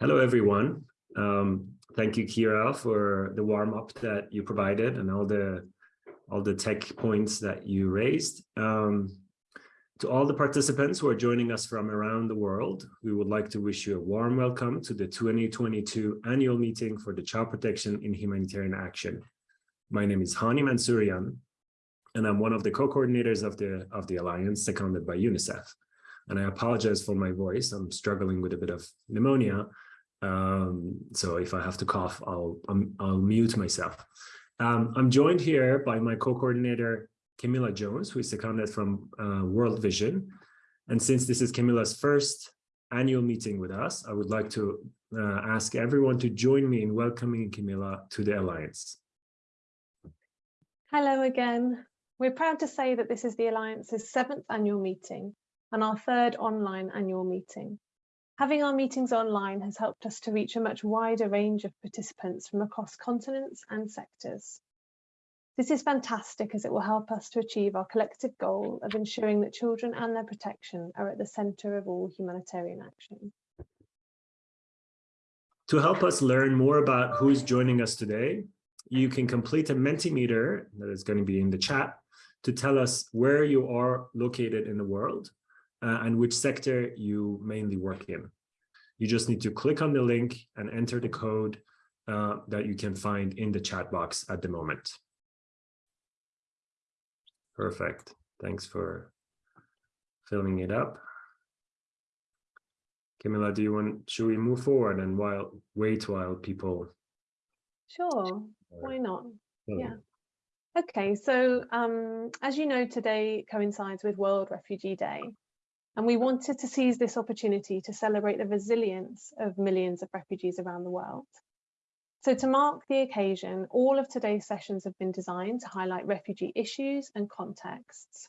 Hello, everyone. Um, thank you, Kira, for the warm-up that you provided and all the all the tech points that you raised. Um, to all the participants who are joining us from around the world, we would like to wish you a warm welcome to the 2022 annual meeting for the Child Protection in Humanitarian Action. My name is Hani Mansourian, and I'm one of the co-coordinators of the of the Alliance, seconded by UNICEF. And I apologize for my voice. I'm struggling with a bit of pneumonia, um, so if I have to cough, I'll, I'll, I'll mute myself. Um, I'm joined here by my co-coordinator, Camilla Jones, who is a candidate from uh, World Vision. And since this is Camilla's first annual meeting with us, I would like to uh, ask everyone to join me in welcoming Camilla to the Alliance. Hello again. We're proud to say that this is the Alliance's seventh annual meeting and our third online annual meeting. Having our meetings online has helped us to reach a much wider range of participants from across continents and sectors. This is fantastic as it will help us to achieve our collective goal of ensuring that children and their protection are at the centre of all humanitarian action. To help us learn more about who's joining us today, you can complete a Mentimeter that is going to be in the chat to tell us where you are located in the world uh, and which sector you mainly work in. You just need to click on the link and enter the code uh, that you can find in the chat box at the moment. Perfect. Thanks for filling it up. Camilla, do you want, should we move forward and while wait while people? Sure, why not? Yeah. Okay, so um, as you know, today coincides with World Refugee Day. And we wanted to seize this opportunity to celebrate the resilience of millions of refugees around the world. So to mark the occasion, all of today's sessions have been designed to highlight refugee issues and contexts.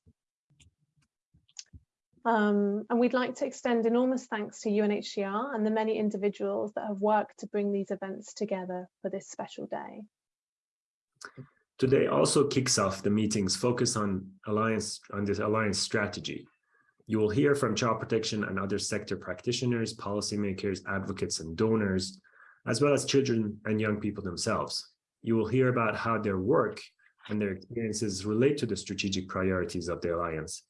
Um, and we'd like to extend enormous thanks to UNHCR and the many individuals that have worked to bring these events together for this special day. Today also kicks off the meeting's focus on alliance on this alliance strategy. You will hear from child protection and other sector practitioners, policymakers, advocates, and donors, as well as children and young people themselves. You will hear about how their work and their experiences relate to the strategic priorities of the Alliance.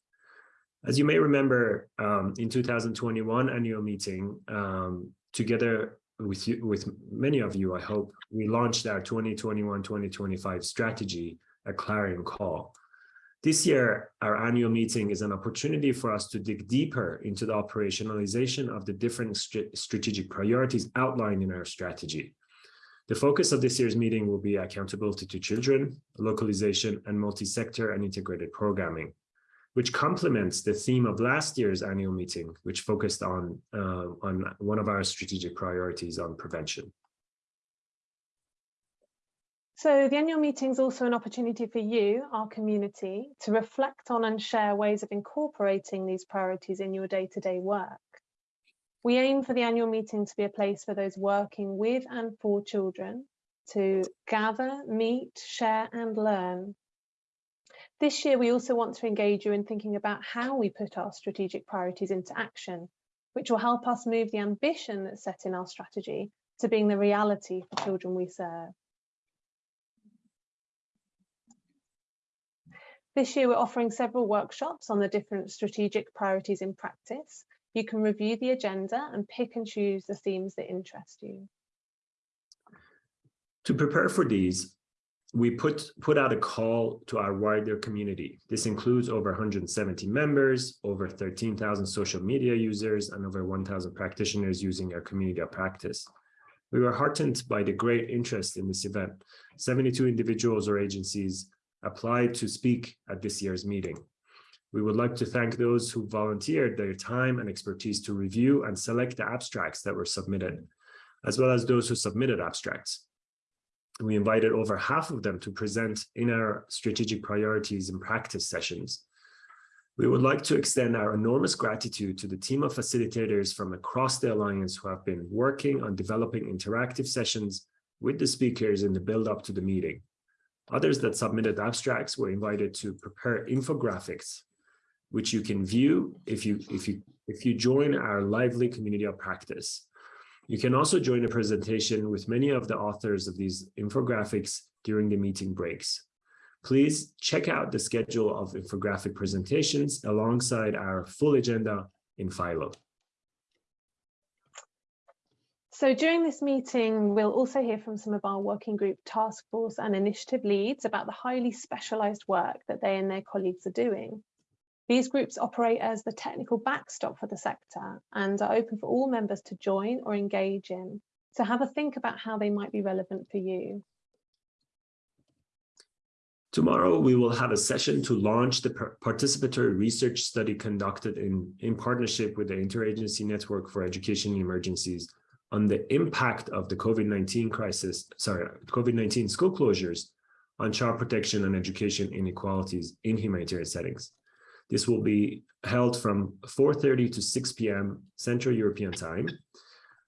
As you may remember, um, in 2021 annual meeting, um, together with, you, with many of you, I hope, we launched our 2021-2025 strategy, a clarion call. This year, our annual meeting is an opportunity for us to dig deeper into the operationalization of the different st strategic priorities outlined in our strategy. The focus of this year's meeting will be accountability to children, localization, and multi-sector and integrated programming, which complements the theme of last year's annual meeting, which focused on, uh, on one of our strategic priorities on prevention. So the annual meeting is also an opportunity for you, our community, to reflect on and share ways of incorporating these priorities in your day-to-day -day work. We aim for the annual meeting to be a place for those working with and for children to gather, meet, share and learn. This year, we also want to engage you in thinking about how we put our strategic priorities into action, which will help us move the ambition that's set in our strategy to being the reality for children we serve. This year, we're offering several workshops on the different strategic priorities in practice. You can review the agenda and pick and choose the themes that interest you. To prepare for these, we put, put out a call to our wider community. This includes over 170 members, over 13,000 social media users, and over 1,000 practitioners using our community of practice. We were heartened by the great interest in this event. 72 individuals or agencies applied to speak at this year's meeting. We would like to thank those who volunteered their time and expertise to review and select the abstracts that were submitted, as well as those who submitted abstracts. We invited over half of them to present in our strategic priorities and practice sessions. We would like to extend our enormous gratitude to the team of facilitators from across the Alliance who have been working on developing interactive sessions with the speakers in the build up to the meeting. Others that submitted abstracts were invited to prepare infographics, which you can view if you if you if you join our lively community of practice. You can also join a presentation with many of the authors of these infographics during the meeting breaks. Please check out the schedule of infographic presentations alongside our full agenda in Philo. So during this meeting, we'll also hear from some of our working group task force and initiative leads about the highly specialised work that they and their colleagues are doing. These groups operate as the technical backstop for the sector and are open for all members to join or engage in. So have a think about how they might be relevant for you. Tomorrow, we will have a session to launch the participatory research study conducted in, in partnership with the Interagency Network for Education in Emergencies on the impact of the COVID-19 crisis, sorry, COVID-19 school closures on child protection and education inequalities in humanitarian settings. This will be held from 4.30 to 6 p.m. Central European time.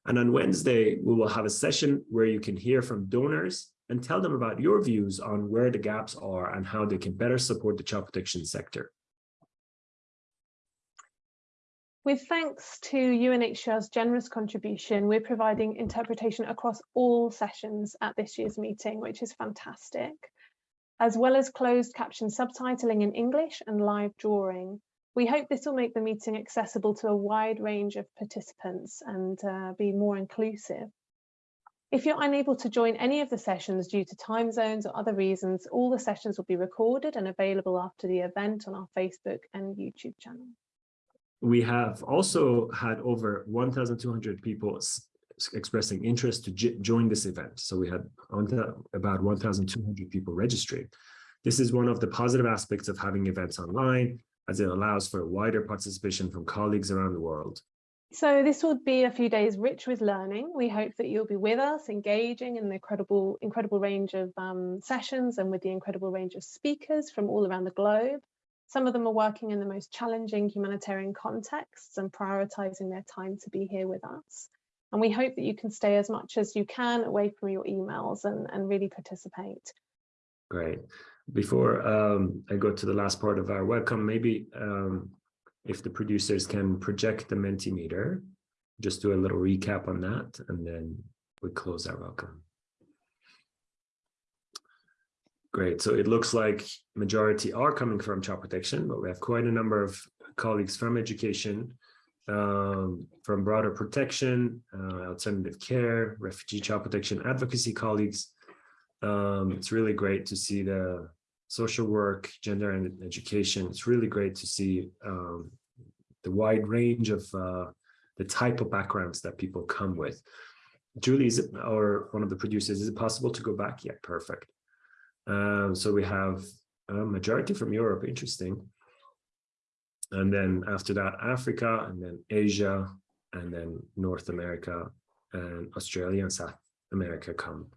And on Wednesday, we will have a session where you can hear from donors and tell them about your views on where the gaps are and how they can better support the child protection sector. With thanks to UNHCR's generous contribution, we're providing interpretation across all sessions at this year's meeting, which is fantastic as well as closed caption subtitling in English and live drawing. We hope this will make the meeting accessible to a wide range of participants and uh, be more inclusive. If you're unable to join any of the sessions due to time zones or other reasons, all the sessions will be recorded and available after the event on our Facebook and YouTube channel. We have also had over 1,200 people expressing interest to join this event. So we had about 1,200 people registering. This is one of the positive aspects of having events online, as it allows for wider participation from colleagues around the world. So this will be a few days rich with learning. We hope that you'll be with us, engaging in the incredible, incredible range of um, sessions and with the incredible range of speakers from all around the globe. Some of them are working in the most challenging humanitarian contexts and prioritizing their time to be here with us. And we hope that you can stay as much as you can away from your emails and, and really participate. Great. Before um, I go to the last part of our welcome, maybe um, if the producers can project the Mentimeter, just do a little recap on that, and then we close our welcome. Great. So it looks like majority are coming from child protection, but we have quite a number of colleagues from education um, from broader protection, uh, alternative care, refugee child protection advocacy colleagues. Um, it's really great to see the social work, gender and education. It's really great to see um, the wide range of uh, the type of backgrounds that people come with. Julie, is it, or one of the producers, is it possible to go back? Yeah, perfect. Um, so we have a majority from Europe, interesting and then after that Africa and then Asia and then North America and Australia and South America come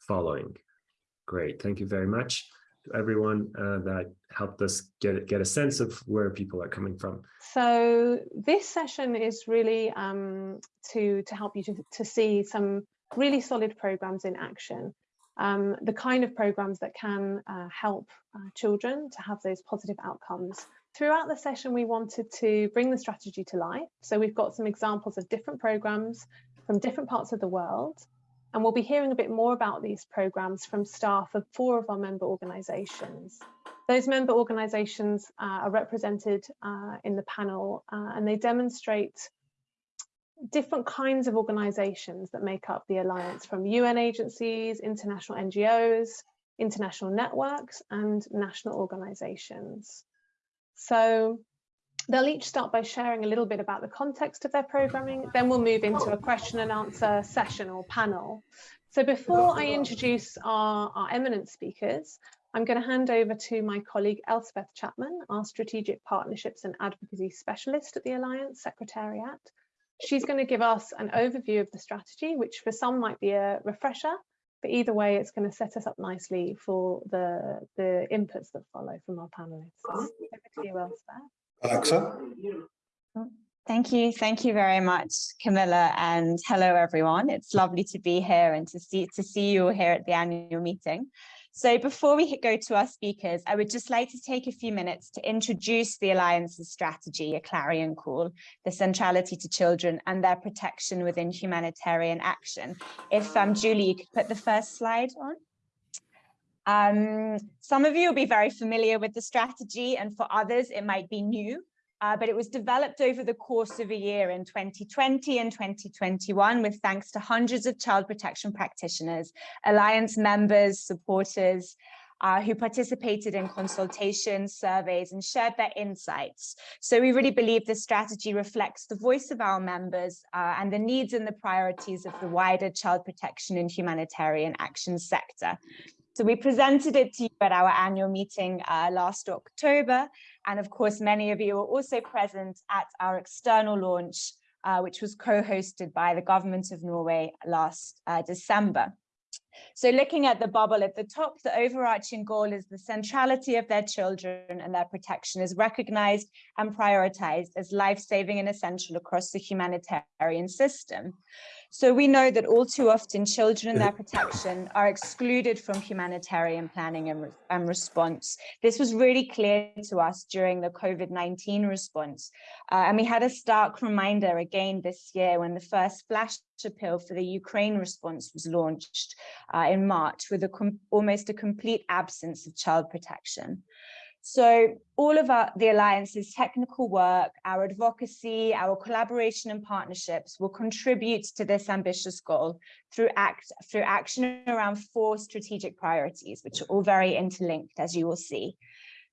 following. Great, thank you very much to everyone uh, that helped us get get a sense of where people are coming from. So this session is really um, to to help you to, to see some really solid programs in action. Um, the kind of programs that can uh, help uh, children to have those positive outcomes Throughout the session, we wanted to bring the strategy to life. So we've got some examples of different programs from different parts of the world. And we'll be hearing a bit more about these programs from staff of four of our member organisations. Those member organisations uh, are represented uh, in the panel uh, and they demonstrate different kinds of organisations that make up the Alliance from UN agencies, international NGOs, international networks and national organisations. So they'll each start by sharing a little bit about the context of their programming, then we'll move into a question and answer session or panel. So before I introduce our, our eminent speakers, I'm going to hand over to my colleague Elspeth Chapman, our Strategic Partnerships and Advocacy Specialist at the Alliance Secretariat. She's going to give us an overview of the strategy, which for some might be a refresher, but either way, it's going to set us up nicely for the, the inputs that follow from our panelists. So over to you, Elspeth. Alexa? Oh, thank you. Thank you very much, Camilla, and hello, everyone. It's lovely to be here and to see, to see you all here at the annual meeting. So before we go to our speakers, I would just like to take a few minutes to introduce the Alliance's strategy, a clarion call, the centrality to children and their protection within humanitarian action. If um, Julie, you could put the first slide on. Um, some of you will be very familiar with the strategy and for others it might be new, uh, but it was developed over the course of a year in 2020 and 2021 with thanks to hundreds of child protection practitioners, Alliance members, supporters, uh, who participated in consultations, surveys, and shared their insights. So we really believe this strategy reflects the voice of our members uh, and the needs and the priorities of the wider child protection and humanitarian action sector. So we presented it to you at our annual meeting uh, last October. And of course, many of you were also present at our external launch, uh, which was co-hosted by the government of Norway last uh, December. So looking at the bubble at the top, the overarching goal is the centrality of their children and their protection is recognized and prioritized as life-saving and essential across the humanitarian system. So we know that all too often children and their protection are excluded from humanitarian planning and, re and response. This was really clear to us during the COVID-19 response. Uh, and we had a stark reminder again this year when the first flash appeal for the Ukraine response was launched uh, in March with a almost a complete absence of child protection. So all of our, the Alliance's technical work, our advocacy, our collaboration and partnerships will contribute to this ambitious goal through, act, through action around four strategic priorities, which are all very interlinked, as you will see.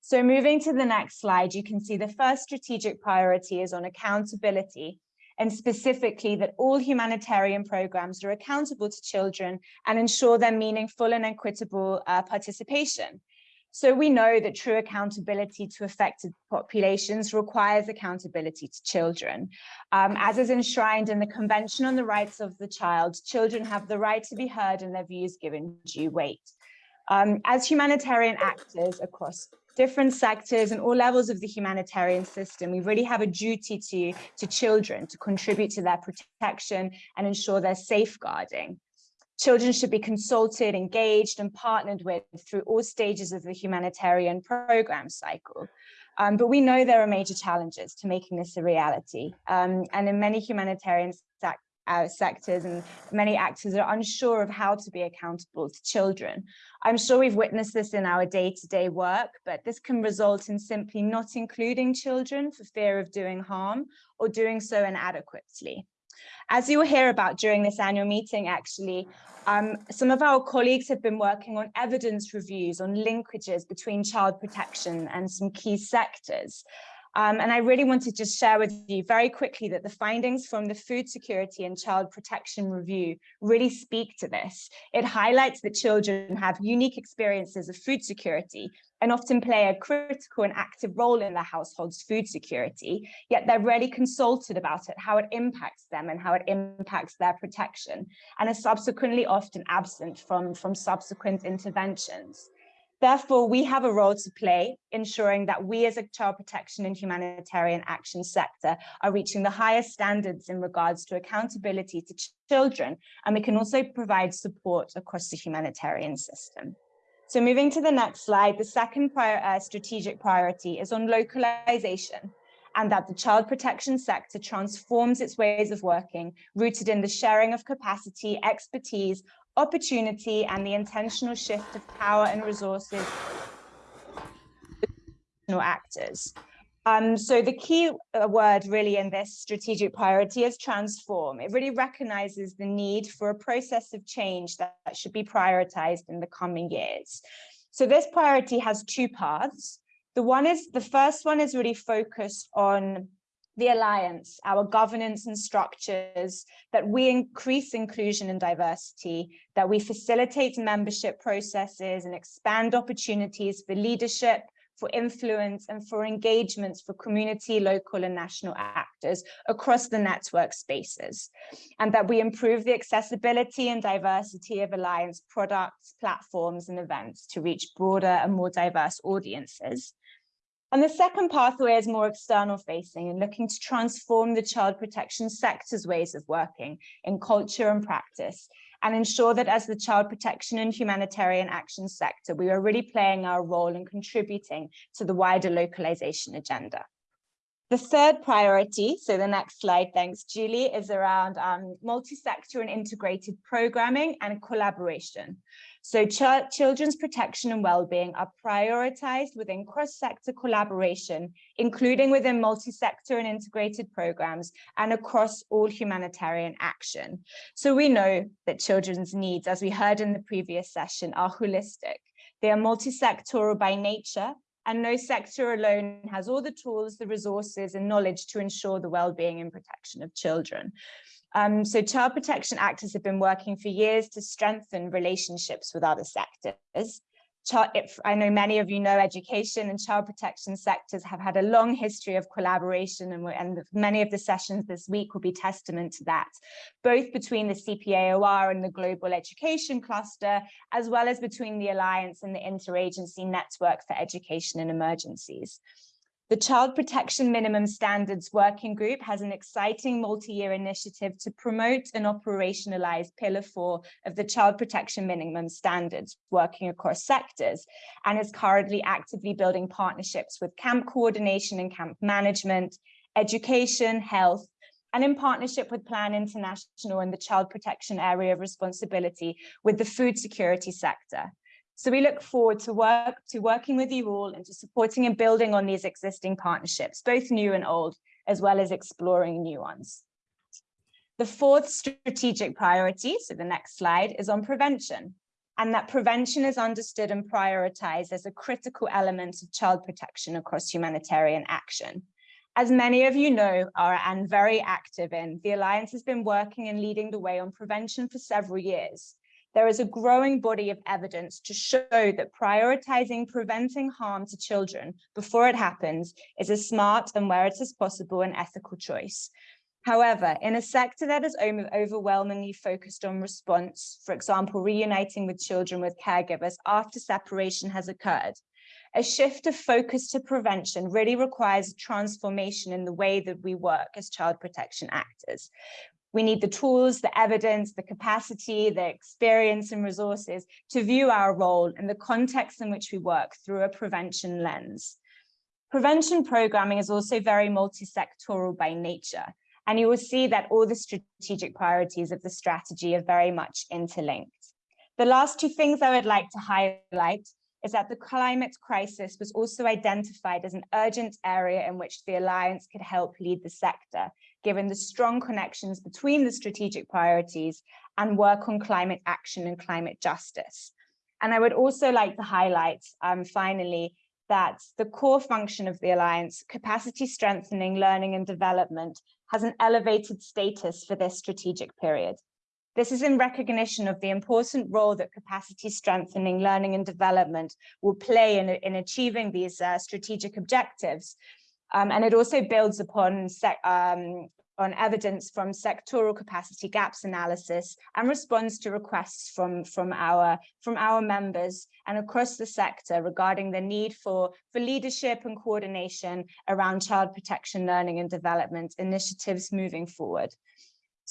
So moving to the next slide, you can see the first strategic priority is on accountability and specifically that all humanitarian programs are accountable to children and ensure their meaningful and equitable uh, participation. So we know that true accountability to affected populations requires accountability to children. Um, as is enshrined in the Convention on the Rights of the Child, children have the right to be heard and their views given due weight. Um, as humanitarian actors across different sectors and all levels of the humanitarian system, we really have a duty to, to children to contribute to their protection and ensure their safeguarding. Children should be consulted, engaged and partnered with through all stages of the humanitarian program cycle. Um, but we know there are major challenges to making this a reality. Um, and in many humanitarian sec uh, sectors and many actors are unsure of how to be accountable to children. I'm sure we've witnessed this in our day-to-day -day work, but this can result in simply not including children for fear of doing harm or doing so inadequately. As you will hear about during this annual meeting, actually, um, some of our colleagues have been working on evidence reviews on linkages between child protection and some key sectors. Um, and I really want to just share with you very quickly that the findings from the Food Security and Child Protection Review really speak to this. It highlights that children have unique experiences of food security and often play a critical and active role in their household's food security, yet they're rarely consulted about it, how it impacts them and how it impacts their protection, and are subsequently often absent from, from subsequent interventions. Therefore, we have a role to play ensuring that we as a child protection and humanitarian action sector are reaching the highest standards in regards to accountability to ch children, and we can also provide support across the humanitarian system. So moving to the next slide, the second prior, uh, strategic priority is on localization and that the child protection sector transforms its ways of working, rooted in the sharing of capacity, expertise, opportunity and the intentional shift of power and resources to actors. Um, so the key uh, word really in this strategic priority is transform. It really recognizes the need for a process of change that, that should be prioritized in the coming years. So this priority has two paths. The one is the first one is really focused on the Alliance, our governance and structures, that we increase inclusion and diversity, that we facilitate membership processes and expand opportunities for leadership, for influence and for engagements for community, local and national actors across the network spaces. And that we improve the accessibility and diversity of Alliance products, platforms and events to reach broader and more diverse audiences. And the second pathway is more external facing and looking to transform the child protection sector's ways of working in culture and practice and ensure that as the child protection and humanitarian action sector, we are really playing our role and contributing to the wider localization agenda. The third priority, so the next slide, thanks Julie, is around um, multi-sector and integrated programming and collaboration. So ch children's protection and well-being are prioritized within cross-sector collaboration, including within multi-sector and integrated programs and across all humanitarian action. So we know that children's needs, as we heard in the previous session, are holistic. They are multi-sectoral by nature, and no sector alone has all the tools, the resources and knowledge to ensure the well-being and protection of children. Um, so child protection actors have been working for years to strengthen relationships with other sectors. if, I know many of you know education and child protection sectors have had a long history of collaboration and, and many of the sessions this week will be testament to that, both between the CPAOR and the Global Education Cluster, as well as between the Alliance and the Interagency Network for Education in Emergencies. The Child Protection Minimum Standards Working Group has an exciting multi-year initiative to promote and operationalize Pillar 4 of the Child Protection Minimum Standards working across sectors and is currently actively building partnerships with camp coordination and camp management, education, health, and in partnership with Plan International and the child protection area of responsibility with the food security sector. So we look forward to work to working with you all and to supporting and building on these existing partnerships, both new and old, as well as exploring new ones. The fourth strategic priority, so the next slide, is on prevention. And that prevention is understood and prioritized as a critical element of child protection across humanitarian action. As many of you know are and very active in, the Alliance has been working and leading the way on prevention for several years there is a growing body of evidence to show that prioritizing preventing harm to children before it happens is a smart and where it is possible an ethical choice. However, in a sector that is overwhelmingly focused on response, for example, reuniting with children with caregivers after separation has occurred, a shift of focus to prevention really requires a transformation in the way that we work as child protection actors. We need the tools, the evidence, the capacity, the experience and resources to view our role and the context in which we work through a prevention lens. Prevention programming is also very multi-sectoral by nature, and you will see that all the strategic priorities of the strategy are very much interlinked. The last two things I would like to highlight is that the climate crisis was also identified as an urgent area in which the Alliance could help lead the sector, given the strong connections between the strategic priorities and work on climate action and climate justice. And I would also like to highlight, um, finally, that the core function of the Alliance, capacity strengthening, learning and development, has an elevated status for this strategic period. This is in recognition of the important role that capacity strengthening, learning and development will play in, in achieving these uh, strategic objectives, um, and it also builds upon um, on evidence from sectoral capacity gaps analysis and responds to requests from, from, our, from our members and across the sector regarding the need for, for leadership and coordination around child protection, learning and development initiatives moving forward.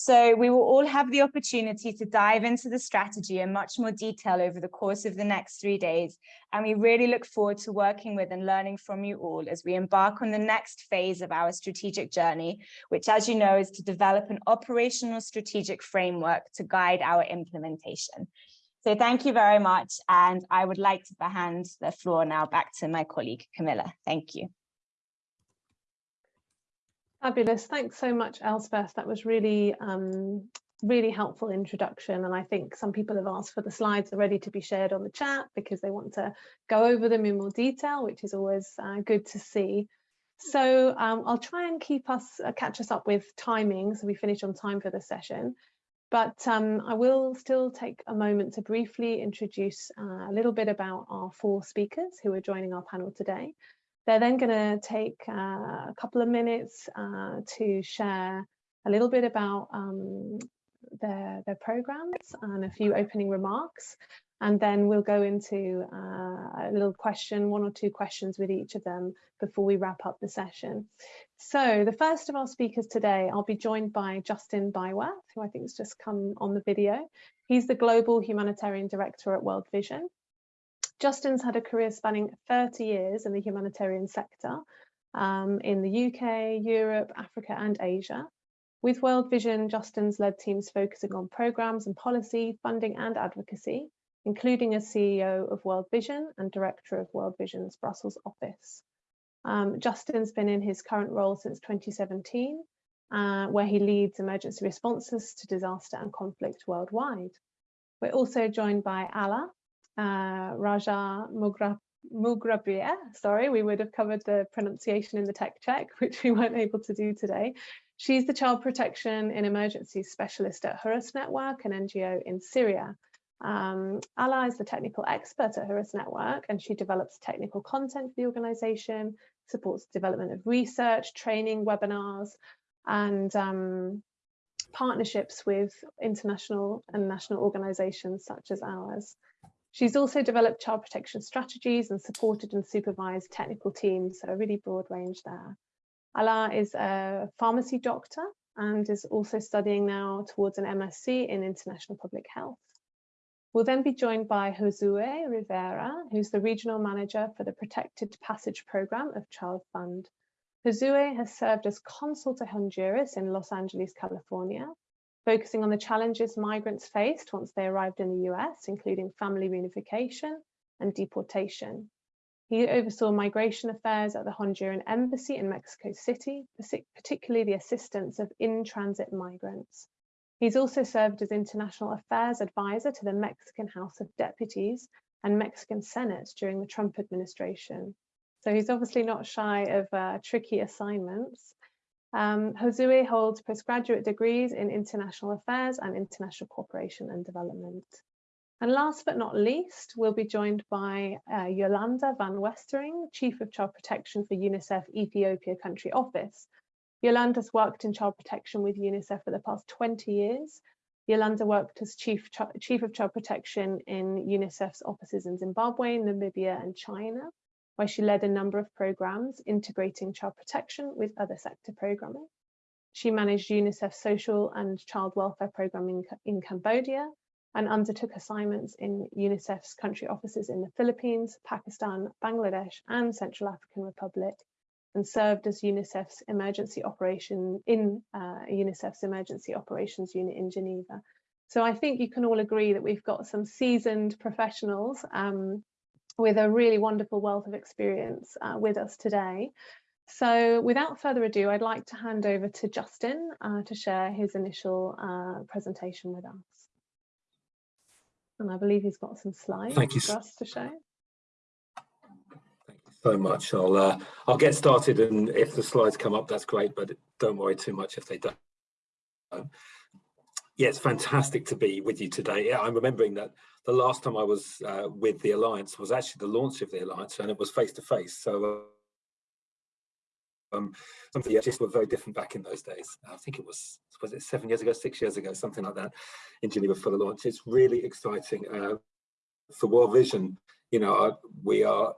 So we will all have the opportunity to dive into the strategy in much more detail over the course of the next three days. And we really look forward to working with and learning from you all as we embark on the next phase of our strategic journey, which as you know, is to develop an operational strategic framework to guide our implementation. So thank you very much. And I would like to hand the floor now back to my colleague, Camilla. Thank you. Fabulous. Thanks so much, Elspeth. That was really, um, really helpful introduction. And I think some people have asked for the slides already to be shared on the chat because they want to go over them in more detail, which is always uh, good to see. So um, I'll try and keep us, uh, catch us up with timing so we finish on time for the session. But um, I will still take a moment to briefly introduce uh, a little bit about our four speakers who are joining our panel today. They're then going to take uh, a couple of minutes uh, to share a little bit about um, their, their programs and a few opening remarks. and then we'll go into uh, a little question, one or two questions with each of them before we wrap up the session. So the first of our speakers today, I'll be joined by Justin Byworth, who I think has just come on the video. He's the Global Humanitarian Director at World Vision. Justin's had a career spanning 30 years in the humanitarian sector um, in the UK, Europe, Africa and Asia. With World Vision, Justin's led teams focusing on programs and policy, funding and advocacy, including as CEO of World Vision and Director of World Vision's Brussels office. Um, Justin's been in his current role since 2017, uh, where he leads emergency responses to disaster and conflict worldwide. We're also joined by Ala uh, Raja Mugra Mugrabia, sorry, we would have covered the pronunciation in the tech check, which we weren't able to do today. She's the Child Protection in Emergency Specialist at Hurras Network, an NGO in Syria, um, Ala is the technical expert at Hurras Network and she develops technical content for the organization, supports development of research, training, webinars, and um, partnerships with international and national organizations such as ours. She's also developed child protection strategies and supported and supervised technical teams, so a really broad range there. Ala is a pharmacy doctor and is also studying now towards an MSc in international public health. We'll then be joined by Josue Rivera, who's the regional manager for the Protected Passage Program of Child Fund. Josue has served as consul to Honduras in Los Angeles, California, focusing on the challenges migrants faced once they arrived in the US, including family reunification and deportation. He oversaw migration affairs at the Honduran embassy in Mexico City, particularly the assistance of in-transit migrants. He's also served as international affairs advisor to the Mexican House of Deputies and Mexican Senate during the Trump administration. So he's obviously not shy of uh, tricky assignments. Um, holds postgraduate degrees in international affairs and international cooperation and development. And last but not least, we'll be joined by uh, Yolanda van Westering, Chief of Child Protection for UNICEF Ethiopia Country Office, Yolanda's worked in child protection with UNICEF for the past 20 years. Yolanda worked as Chief, Chief of Child Protection in UNICEF's offices in Zimbabwe, Namibia and China, where she led a number of programs integrating child protection with other sector programming. She managed UNICEF's social and child welfare programming in Cambodia and undertook assignments in UNICEF's country offices in the Philippines, Pakistan, Bangladesh and Central African Republic and served as UNICEF's emergency operation in uh, UNICEF's emergency operations unit in Geneva. So I think you can all agree that we've got some seasoned professionals um, with a really wonderful wealth of experience uh, with us today. So without further ado, I'd like to hand over to Justin uh, to share his initial uh, presentation with us. And I believe he's got some slides Thank you. for us to show Thank you so much. I'll uh, I'll get started, and if the slides come up, that's great. But don't worry too much if they don't. Yeah, it's fantastic to be with you today. Yeah, I'm remembering that the last time I was uh, with the Alliance was actually the launch of the Alliance, and it was face to face. So. Um, some of the edges were very different back in those days. I think it was, was it seven years ago, six years ago, something like that in Geneva for the launch. It's really exciting. Uh, for World Vision, you know, uh, we are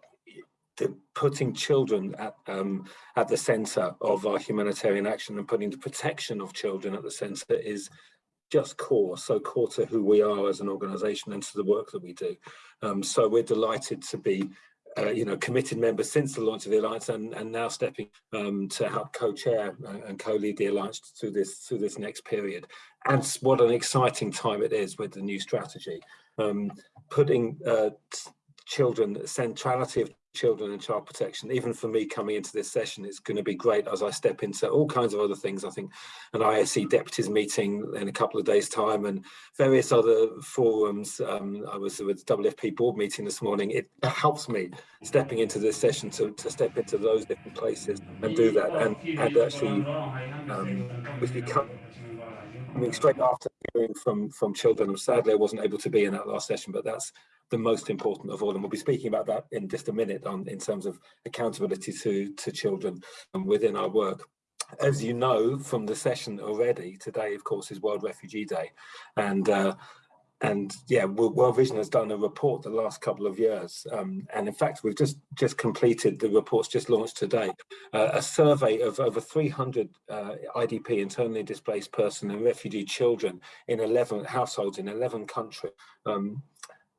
putting children at um, at the centre of our humanitarian action and putting the protection of children at the centre is just core, so core to who we are as an organisation and to the work that we do. Um, so we're delighted to be, uh, you know, committed members since the launch of the alliance and, and now stepping um, to help co-chair and co-lead the alliance through this through this next period. And what an exciting time it is with the new strategy, um, putting uh, children, centrality of children and child protection. Even for me coming into this session it's going to be great as i step into all kinds of other things i think. An IASC deputies meeting in a couple of days time and various other forums. Um, i was with wfp board meeting this morning. It helps me stepping into this session to, to step into those different places and do that and and actually um, with become coming straight after hearing from from children sadly i wasn't able to be in that last session but that's the most important of all. And we'll be speaking about that in just a minute on in terms of accountability to, to children and within our work. As you know from the session already, today, of course, is World Refugee Day. And uh, and yeah, World Vision has done a report the last couple of years, um, and in fact, we've just just completed the reports just launched today, uh, a survey of over 300 uh, IDP, internally displaced person and refugee children in 11 households in 11 countries. Um,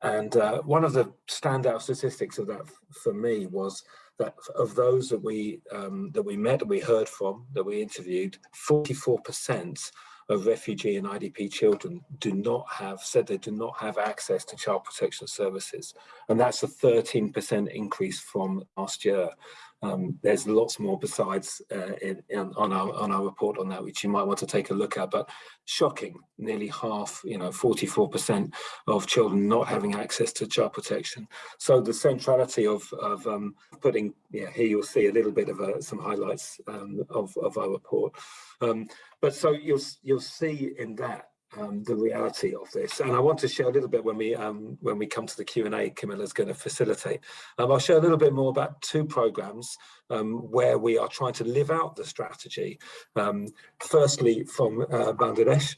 and uh, one of the standout statistics of that for me was that of those that we um, that we met, we heard from, that we interviewed, 44 percent of refugee and IDP children do not have, said they do not have access to child protection services. And that's a 13% increase from last year. Um, there's lots more besides uh, in, in, on our on our report on that, which you might want to take a look at. But shocking, nearly half, you know, 44% of children not having access to child protection. So the centrality of of um, putting, yeah, here you'll see a little bit of uh, some highlights um, of of our report. Um, but so you'll you'll see in that um, the reality of this. And I want to share a little bit when we um, when we come to the Q&A, Camilla's going to facilitate. Um, I'll share a little bit more about two programs um, where we are trying to live out the strategy. Um, firstly, from uh, Bangladesh,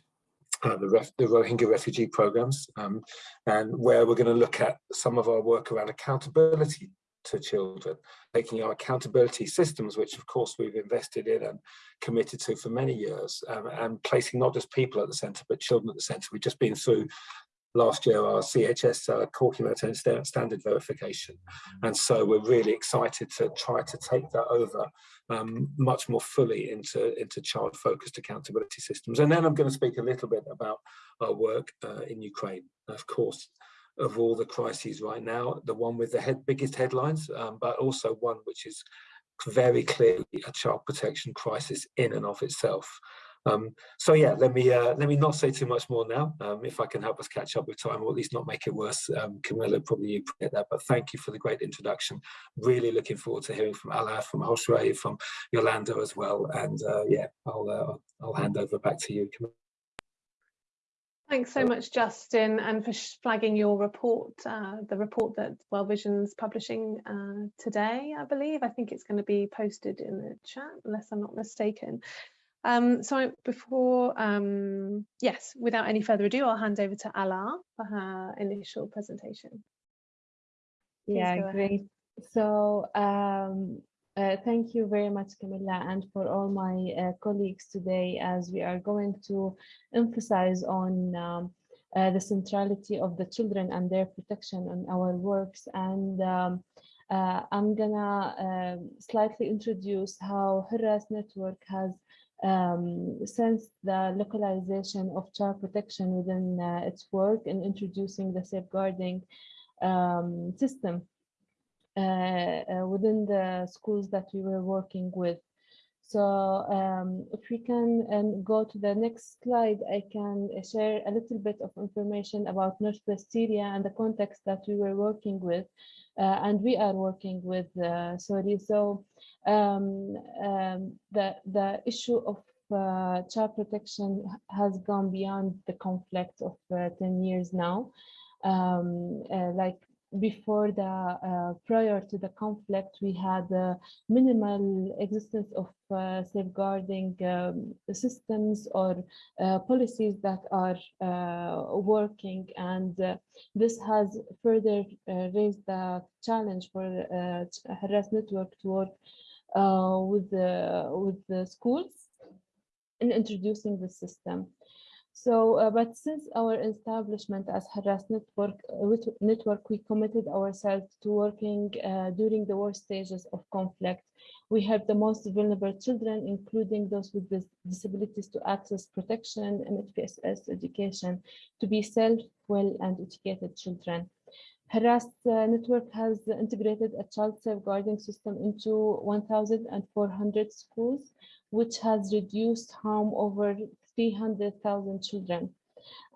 uh, the, ref, the, Rohingya refugee programs, um, and where we're going to look at some of our work around accountability to children, taking our accountability systems, which of course we've invested in and committed to for many years, um, and placing not just people at the centre, but children at the centre. We've just been through last year our CHS uh, core humanitarian standard verification. And so we're really excited to try to take that over um, much more fully into, into child-focused accountability systems. And then I'm going to speak a little bit about our work uh, in Ukraine. Of course, of all the crises right now, the one with the head, biggest headlines, um, but also one which is very clearly a child protection crisis in and of itself. Um, so yeah, let me uh, let me not say too much more now. Um, if I can help us catch up with time, or at least not make it worse, um, Camilla, probably you get that. But thank you for the great introduction. Really looking forward to hearing from Ala, from Josue, from Yolanda as well. And uh, yeah, I'll uh, I'll hand over back to you, Camilla. Thanks so much, Justin, and for flagging your report, uh, the report that World Vision's publishing uh, today, I believe. I think it's going to be posted in the chat, unless I'm not mistaken. Um, so before, um, yes, without any further ado, I'll hand over to Ala for her initial presentation. Please yeah, great. So um, uh, thank you very much, Camilla, and for all my uh, colleagues today, as we are going to emphasize on um, uh, the centrality of the children and their protection in our works. And um, uh, I'm gonna um, slightly introduce how Hurras Network has um, since the localization of child protection within uh, its work and introducing the safeguarding um, system within the schools that we were working with. So um, if we can and go to the next slide, I can share a little bit of information about Northwest Syria and the context that we were working with. Uh, and we are working with uh, sorry so um, um, the the issue of uh, child protection has gone beyond the conflict of uh, 10 years now um, uh, like before the uh, prior to the conflict, we had a minimal existence of uh, safeguarding um, systems or uh, policies that are uh, working, and uh, this has further uh, raised the challenge for uh, Hurras Network to work with the with the schools in introducing the system. So, uh, but since our establishment as Hurras Network, uh, network, we committed ourselves to working uh, during the worst stages of conflict. We help the most vulnerable children, including those with dis disabilities, to access protection and HPSS education, to be self, well, and educated children. Hurras uh, Network has integrated a child safeguarding system into 1,400 schools, which has reduced harm over 300,000 children.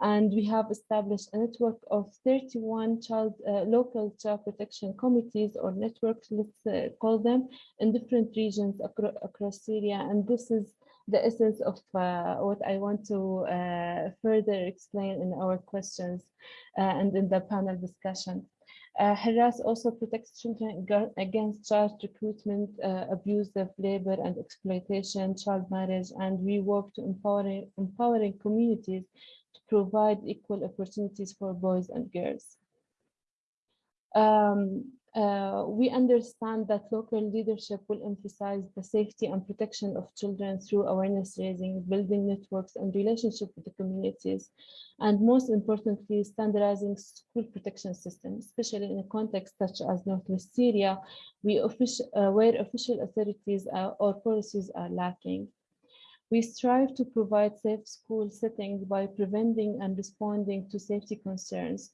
And we have established a network of 31 child uh, local child protection committees or networks, let's uh, call them, in different regions acro across Syria. And this is the essence of uh, what I want to uh, further explain in our questions uh, and in the panel discussion. Uh, Hurras also protects children against child recruitment, uh, of labor and exploitation, child marriage, and we work to empowering, empowering communities to provide equal opportunities for boys and girls. Um, uh, we understand that local leadership will emphasize the safety and protection of children through awareness raising, building networks and relationship with the communities, and most importantly, standardizing school protection systems, especially in a context such as Northwest Syria, uh, where official authorities or policies are lacking. We strive to provide safe school settings by preventing and responding to safety concerns,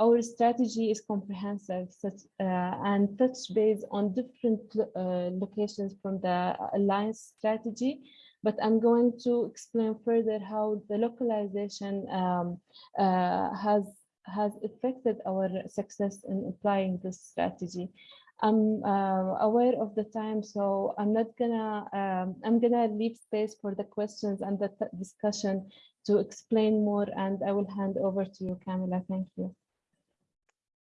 our strategy is comprehensive such, uh, and touch base on different uh, locations from the alliance strategy but I'm going to explain further how the localization um, uh, has has affected our success in applying this strategy. I'm uh, aware of the time, so I'm not gonna um, I'm gonna leave space for the questions and the discussion to explain more, and I will hand over to you, Camila. Thank you.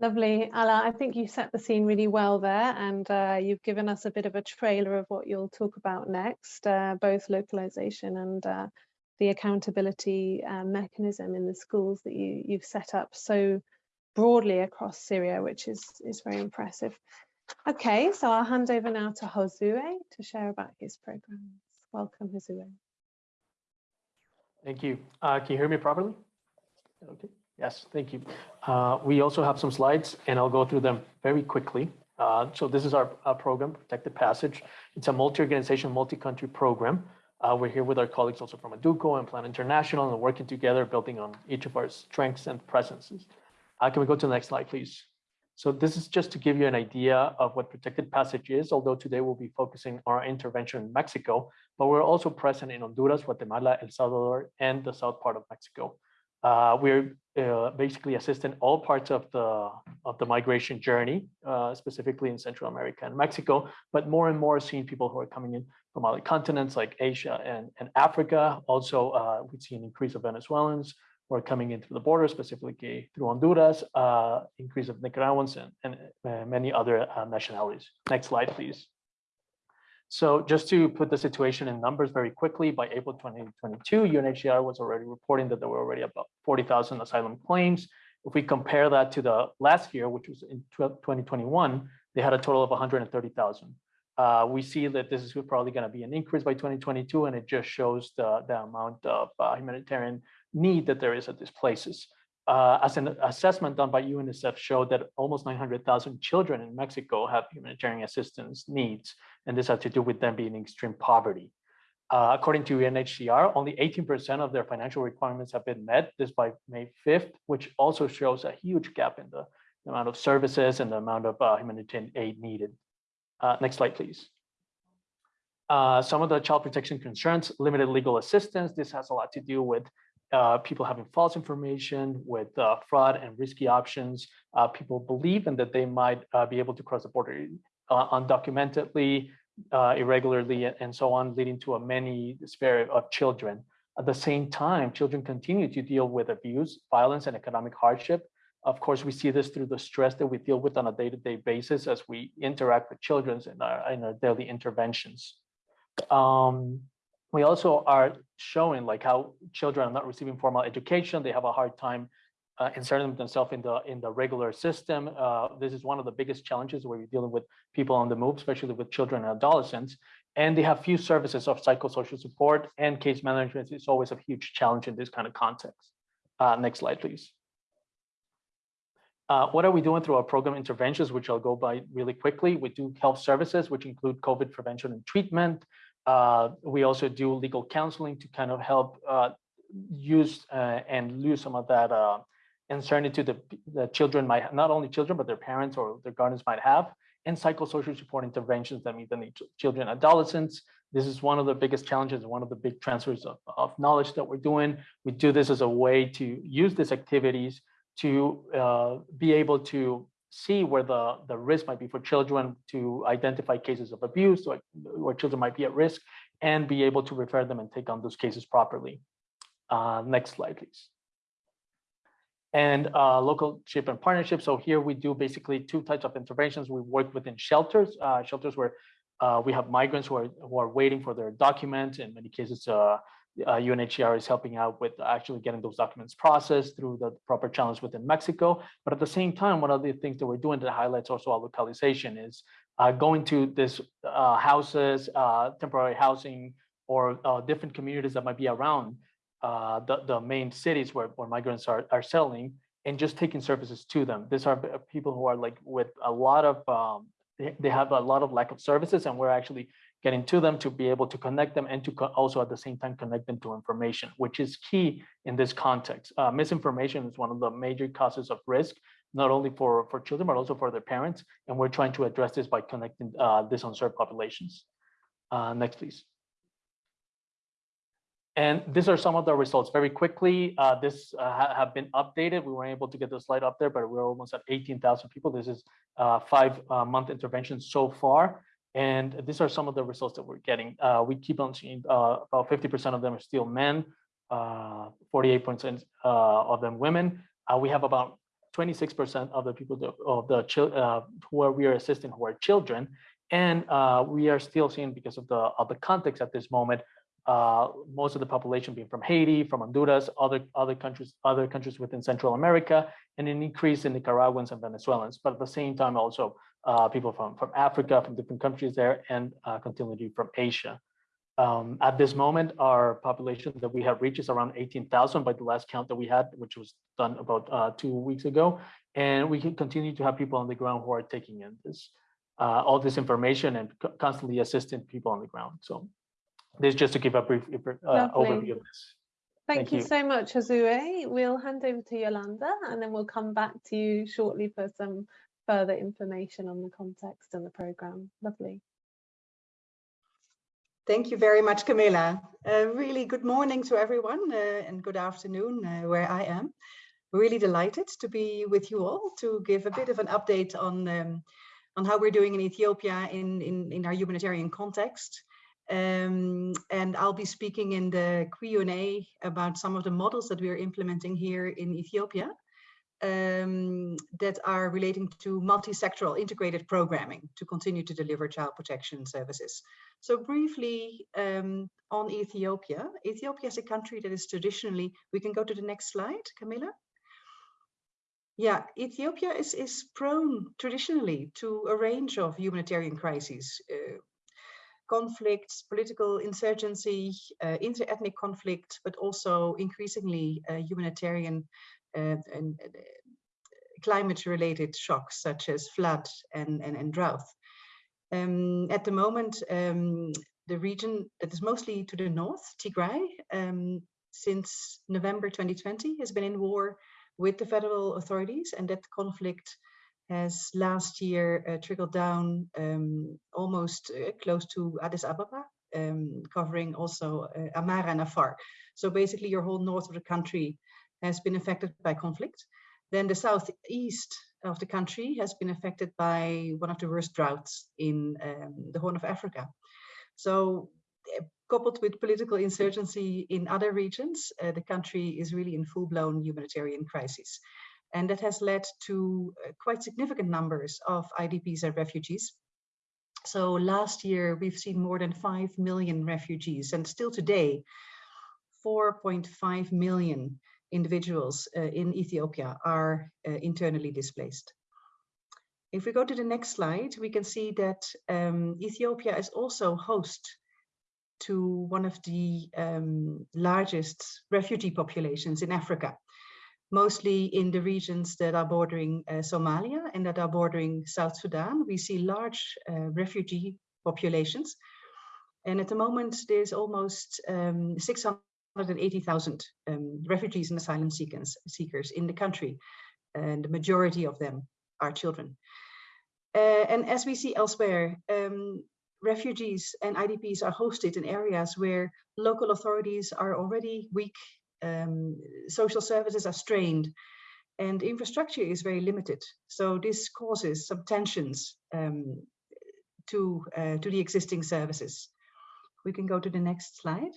Lovely, Ala. I think you set the scene really well there and uh, you've given us a bit of a trailer of what you'll talk about next, uh, both localization and uh, the accountability uh, mechanism in the schools that you, you've set up so broadly across Syria, which is, is very impressive. Okay, so I'll hand over now to Josue to share about his programs. Welcome, Josue. Thank you. Uh, can you hear me properly? Okay. Yes, thank you. Uh, we also have some slides and I'll go through them very quickly. Uh, so this is our, our, program, Protected Passage. It's a multi-organization, multi-country program. Uh, we're here with our colleagues also from Educo and Plan International and working together, building on each of our strengths and presences. Uh, can we go to the next slide, please? So this is just to give you an idea of what Protected Passage is, although today we'll be focusing on our intervention in Mexico, but we're also present in Honduras, Guatemala, El Salvador, and the south part of Mexico. Uh, we're uh, basically assisting all parts of the of the migration journey, uh, specifically in Central America and Mexico, but more and more seeing people who are coming in from other continents like Asia and, and Africa. Also, uh, we see an increase of Venezuelans who are coming in through the border, specifically through Honduras, uh, increase of Nicaraguans and, and uh, many other nationalities. Next slide, please. So just to put the situation in numbers very quickly, by April 2022, UNHCR was already reporting that there were already about 40,000 asylum claims. If we compare that to the last year, which was in 2021, they had a total of 130,000. Uh, we see that this is probably going to be an increase by 2022, and it just shows the, the amount of uh, humanitarian need that there is at these places uh, as an assessment done by UNICEF showed that almost 900,000 children in Mexico have humanitarian assistance needs, and this has to do with them being in extreme poverty. Uh, according to UNHCR, only 18% of their financial requirements have been met, this by May 5th, which also shows a huge gap in the, the amount of services and the amount of uh, humanitarian aid needed. Uh, next slide, please. Uh, some of the child protection concerns, limited legal assistance. This has a lot to do with uh, people having false information with uh, fraud and risky options. Uh, people believe in that they might uh, be able to cross the border uh, undocumentedly, uh, irregularly, and so on, leading to a many despair of children. At the same time, children continue to deal with abuse, violence, and economic hardship. Of course, we see this through the stress that we deal with on a day-to-day -day basis as we interact with children in our, in our daily interventions. Um, we also are showing like how children are not receiving formal education. They have a hard time uh, inserting themselves in the in the regular system. Uh, this is one of the biggest challenges where you're dealing with people on the move, especially with children and adolescents. And they have few services of psychosocial support and case management is always a huge challenge in this kind of context. Uh, next slide, please. Uh, what are we doing through our program interventions, which I'll go by really quickly? We do health services, which include COVID prevention and treatment, uh, we also do legal counseling to kind of help uh, use uh, and lose some of that uh, uncertainty the, the children might, not only children, but their parents or their guardians might have, and psychosocial support interventions that meet the needs of children adolescents. This is one of the biggest challenges, one of the big transfers of, of knowledge that we're doing. We do this as a way to use these activities to uh, be able to see where the, the risk might be for children to identify cases of abuse or where children might be at risk and be able to refer them and take on those cases properly. Uh, next slide, please. And uh, local ship and partnership. So here we do basically two types of interventions. We work within shelters, uh, shelters where uh, we have migrants who are, who are waiting for their documents. In many cases, uh, UNHCR is helping out with actually getting those documents processed through the proper channels within Mexico. But at the same time, one of the things that we're doing that highlights also our localization is uh, going to this uh, houses, uh, temporary housing, or uh, different communities that might be around uh, the, the main cities where, where migrants are, are settling and just taking services to them. These are people who are like with a lot of, um, they have a lot of lack of services and we're actually getting to them to be able to connect them and to also at the same time connect them to information, which is key in this context. Uh, misinformation is one of the major causes of risk, not only for, for children, but also for their parents. And we're trying to address this by connecting uh, this unserved populations. Uh, next, please. And these are some of the results very quickly. Uh, this uh, ha have been updated. We weren't able to get the slide up there, but we're almost at 18,000 people. This is uh, five uh, month intervention so far. And these are some of the results that we're getting. Uh, we keep on seeing uh, about 50% of them are still men, 48% of them women. we have about 26% of the people that, of the who are we are assisting who are children. And we are still seeing because of the of the context at this moment, uh, most of the population being from Haiti, from Honduras, other other countries, other countries within Central America, and an increase in Nicaraguans and Venezuelans. But at the same time, also uh, people from from Africa, from different countries there, and uh, continuity from Asia. Um, at this moment, our population that we have reached is around 18,000 by the last count that we had, which was done about uh, two weeks ago. And we can continue to have people on the ground who are taking in this uh, all this information and constantly assisting people on the ground. So this just to give a brief uh, overview of this. Thank, Thank you, you, so much, Josue. We'll hand over to Yolanda and then we'll come back to you shortly for some further information on the context and the programme. Lovely. Thank you very much, Camilla. Uh, really good morning to everyone uh, and good afternoon uh, where I am. Really delighted to be with you all to give a bit of an update on um, on how we're doing in Ethiopia in, in, in our humanitarian context. Um, and I'll be speaking in the Q&A about some of the models that we are implementing here in Ethiopia um, that are relating to multi-sectoral integrated programming to continue to deliver child protection services. So briefly um, on Ethiopia, Ethiopia is a country that is traditionally, we can go to the next slide, Camilla. Yeah, Ethiopia is, is prone traditionally to a range of humanitarian crises, uh, conflicts, political insurgency, uh, inter-ethnic conflict, but also increasingly uh, humanitarian and uh, climate-related shocks such as flood and, and, and drought. Um, at the moment, um, the region that is mostly to the north, Tigray, um, since November 2020 has been in war with the federal authorities and that conflict has last year uh, trickled down um, almost uh, close to Addis Ababa, um, covering also uh, Amhara and Afar. So basically your whole north of the country has been affected by conflict. Then the southeast of the country has been affected by one of the worst droughts in um, the Horn of Africa. So uh, coupled with political insurgency in other regions, uh, the country is really in full-blown humanitarian crisis. And that has led to uh, quite significant numbers of IDPs and refugees. So last year, we've seen more than 5 million refugees and still today, 4.5 million individuals uh, in Ethiopia are uh, internally displaced. If we go to the next slide, we can see that um, Ethiopia is also host to one of the um, largest refugee populations in Africa mostly in the regions that are bordering uh, Somalia and that are bordering South Sudan. We see large uh, refugee populations. And at the moment, there's almost um, 680,000 um, refugees and asylum seekers, seekers in the country. And the majority of them are children. Uh, and as we see elsewhere, um, refugees and IDPs are hosted in areas where local authorities are already weak um, social services are strained and infrastructure is very limited. So this causes some tensions um, to, uh, to the existing services. We can go to the next slide.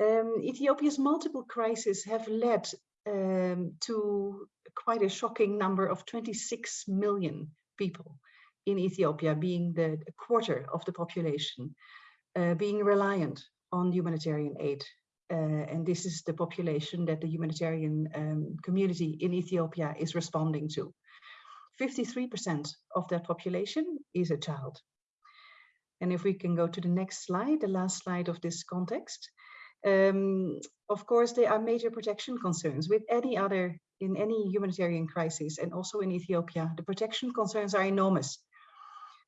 Um, Ethiopia's multiple crises have led um, to quite a shocking number of 26 million people in Ethiopia, being the quarter of the population, uh, being reliant on humanitarian aid. Uh, and this is the population that the humanitarian um, community in Ethiopia is responding to. 53% of that population is a child. And if we can go to the next slide, the last slide of this context, um, of course, there are major protection concerns with any other, in any humanitarian crisis, and also in Ethiopia, the protection concerns are enormous.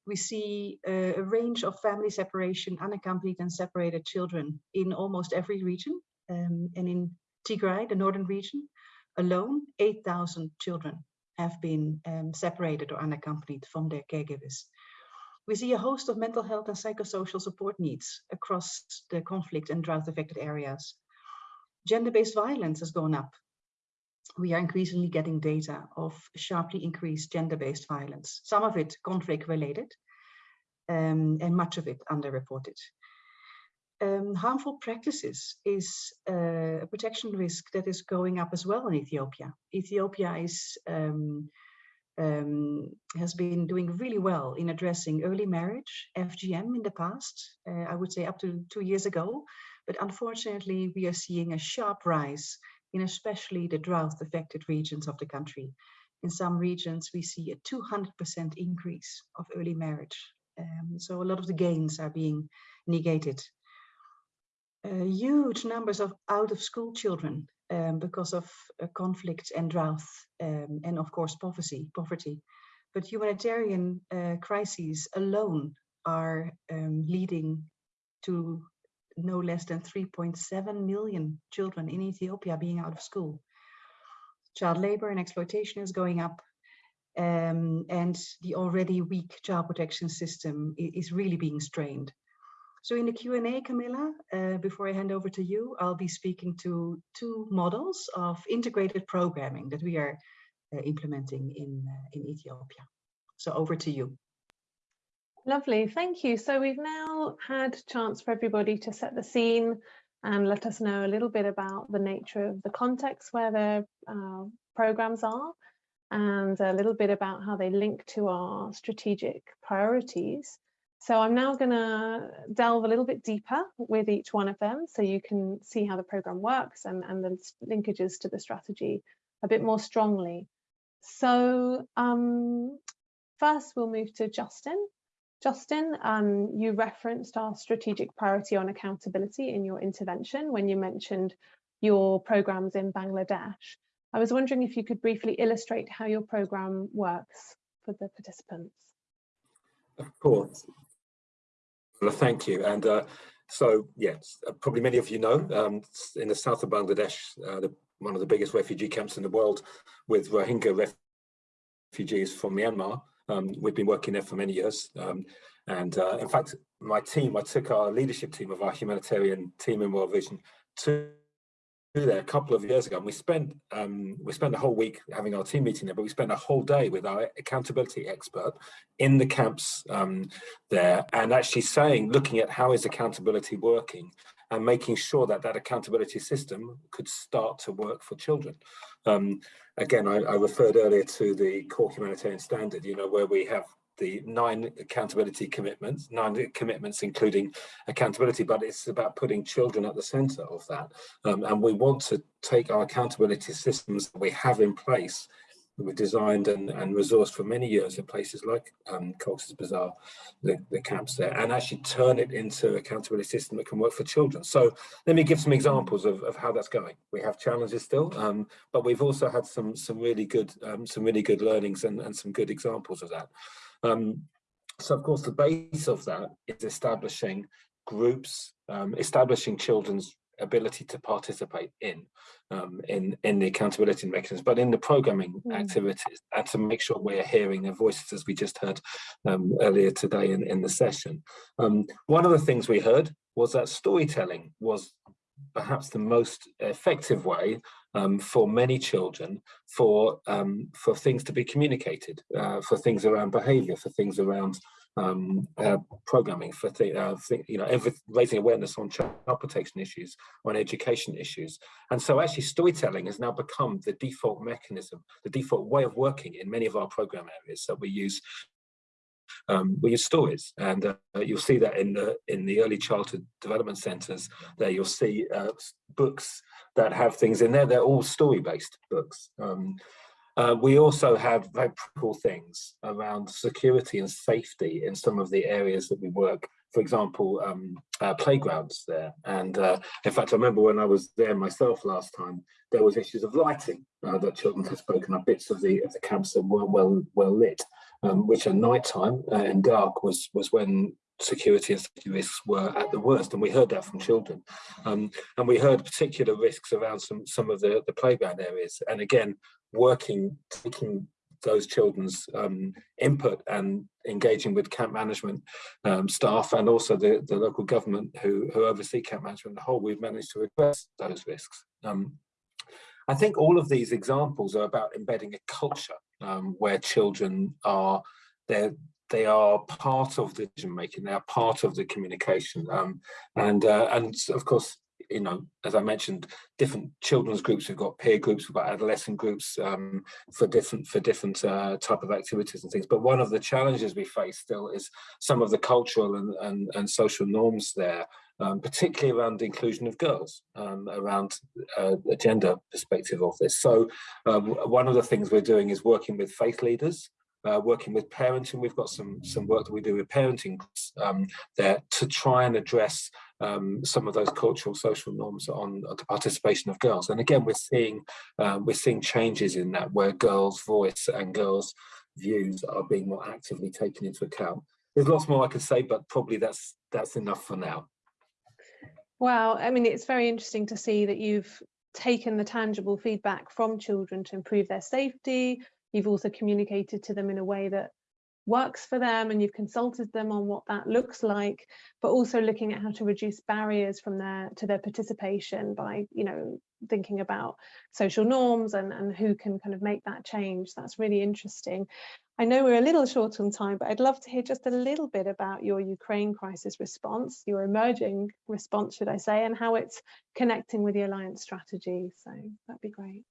We see uh, a range of family separation, unaccompanied and separated children in almost every region. Um, and in Tigray, the northern region, alone, 8,000 children have been um, separated or unaccompanied from their caregivers. We see a host of mental health and psychosocial support needs across the conflict and drought affected areas. Gender-based violence has gone up. We are increasingly getting data of sharply increased gender-based violence, some of it conflict related um, and much of it underreported. Um, harmful practices is uh, a protection risk that is going up as well in Ethiopia. Ethiopia is um, um, has been doing really well in addressing early marriage, FGM in the past, uh, I would say up to two years ago. But unfortunately, we are seeing a sharp rise in especially the drought affected regions of the country. In some regions, we see a 200% increase of early marriage. Um, so a lot of the gains are being negated. Uh, huge numbers of out of school children um, because of uh, conflict and drought um, and of course poverty poverty but humanitarian uh, crises alone are um, leading to no less than 3.7 million children in Ethiopia being out of school. Child labor and exploitation is going up um, and the already weak child protection system is really being strained. So in the Q&A, Camilla, uh, before I hand over to you, I'll be speaking to two models of integrated programming that we are uh, implementing in, uh, in Ethiopia. So over to you. Lovely, thank you. So we've now had chance for everybody to set the scene and let us know a little bit about the nature of the context where their uh, programs are and a little bit about how they link to our strategic priorities. So I'm now going to delve a little bit deeper with each one of them so you can see how the program works and, and the linkages to the strategy a bit more strongly. So um, first we'll move to Justin. Justin, um, you referenced our strategic priority on accountability in your intervention when you mentioned your programs in Bangladesh. I was wondering if you could briefly illustrate how your program works for the participants. Of course. Well, thank you. And uh, so, yes, uh, probably many of you know, um, in the south of Bangladesh, uh, the, one of the biggest refugee camps in the world with Rohingya refugees from Myanmar. Um, we've been working there for many years. Um, and uh, in fact, my team, I took our leadership team of our humanitarian team in World Vision to there a couple of years ago and we spent um, we spent a whole week having our team meeting there but we spent a whole day with our accountability expert in the camps um, there and actually saying looking at how is accountability working and making sure that that accountability system could start to work for children. Um, again I, I referred earlier to the core humanitarian standard you know where we have the nine accountability commitments, nine commitments including accountability, but it's about putting children at the center of that. Um, and we want to take our accountability systems that we have in place that were designed and, and resourced for many years in places like um, Cox's Bazar, the, the camps there, and actually turn it into an accountability system that can work for children. So let me give some examples of, of how that's going. We have challenges still, um, but we've also had some some really good um, some really good learnings and, and some good examples of that. Um, so of course, the base of that is establishing groups, um, establishing children's ability to participate in um, in in the accountability mechanisms, but in the programming mm. activities, and to make sure we're hearing their voices, as we just heard um, earlier today in in the session. Um, one of the things we heard was that storytelling was perhaps the most effective way um, for many children for um, for things to be communicated, uh, for things around behaviour, for things around um, uh, programming, for th uh, th you know every, raising awareness on child protection issues, on education issues, and so actually storytelling has now become the default mechanism, the default way of working in many of our program areas that we use um, we use stories, and uh, you'll see that in the in the early childhood development centres. There, you'll see uh, books that have things in there. They're all story-based books. Um, uh, we also have very practical things around security and safety in some of the areas that we work. For example, um, uh, playgrounds there. And uh, in fact, I remember when I was there myself last time, there was issues of lighting uh, that children had spoken of, bits of the of the camps that weren't well well lit, um, which at night time uh, and dark was was when security and safety risks were at the worst, and we heard that from children. Um, and we heard particular risks around some some of the the playground areas. And again, working, taking those children's um, input and engaging with camp management um, staff and also the, the local government who, who oversee camp management the whole, we've managed to address those risks. Um, I think all of these examples are about embedding a culture um, where children are, they're, they are part of the decision making, they are part of the communication. Um, and, uh, and of course, you know, as I mentioned, different children's groups. We've got peer groups, we've got adolescent groups um, for different for different uh, type of activities and things. But one of the challenges we face still is some of the cultural and and, and social norms there, um, particularly around the inclusion of girls, um, around uh, a gender perspective of this. So um, one of the things we're doing is working with faith leaders uh, working with parenting. We've got some some work that we do with parenting um, there to try and address um, some of those cultural social norms on, on, the participation of girls. And again, we're seeing um, we're seeing changes in that where girls' voice and girls' views are being more actively taken into account. There's lots more I could say, but probably that's that's enough for now. Wow, I mean, it's very interesting to see that you've taken the tangible feedback from children to improve their safety. You've also communicated to them in a way that works for them and you've consulted them on what that looks like but also looking at how to reduce barriers from their to their participation by you know thinking about social norms and and who can kind of make that change. That's really interesting. I know we're a little short on time but i'd love to hear just a little bit about your ukraine crisis response your emerging response should i say and how it's connecting with the alliance strategy. So that'd be great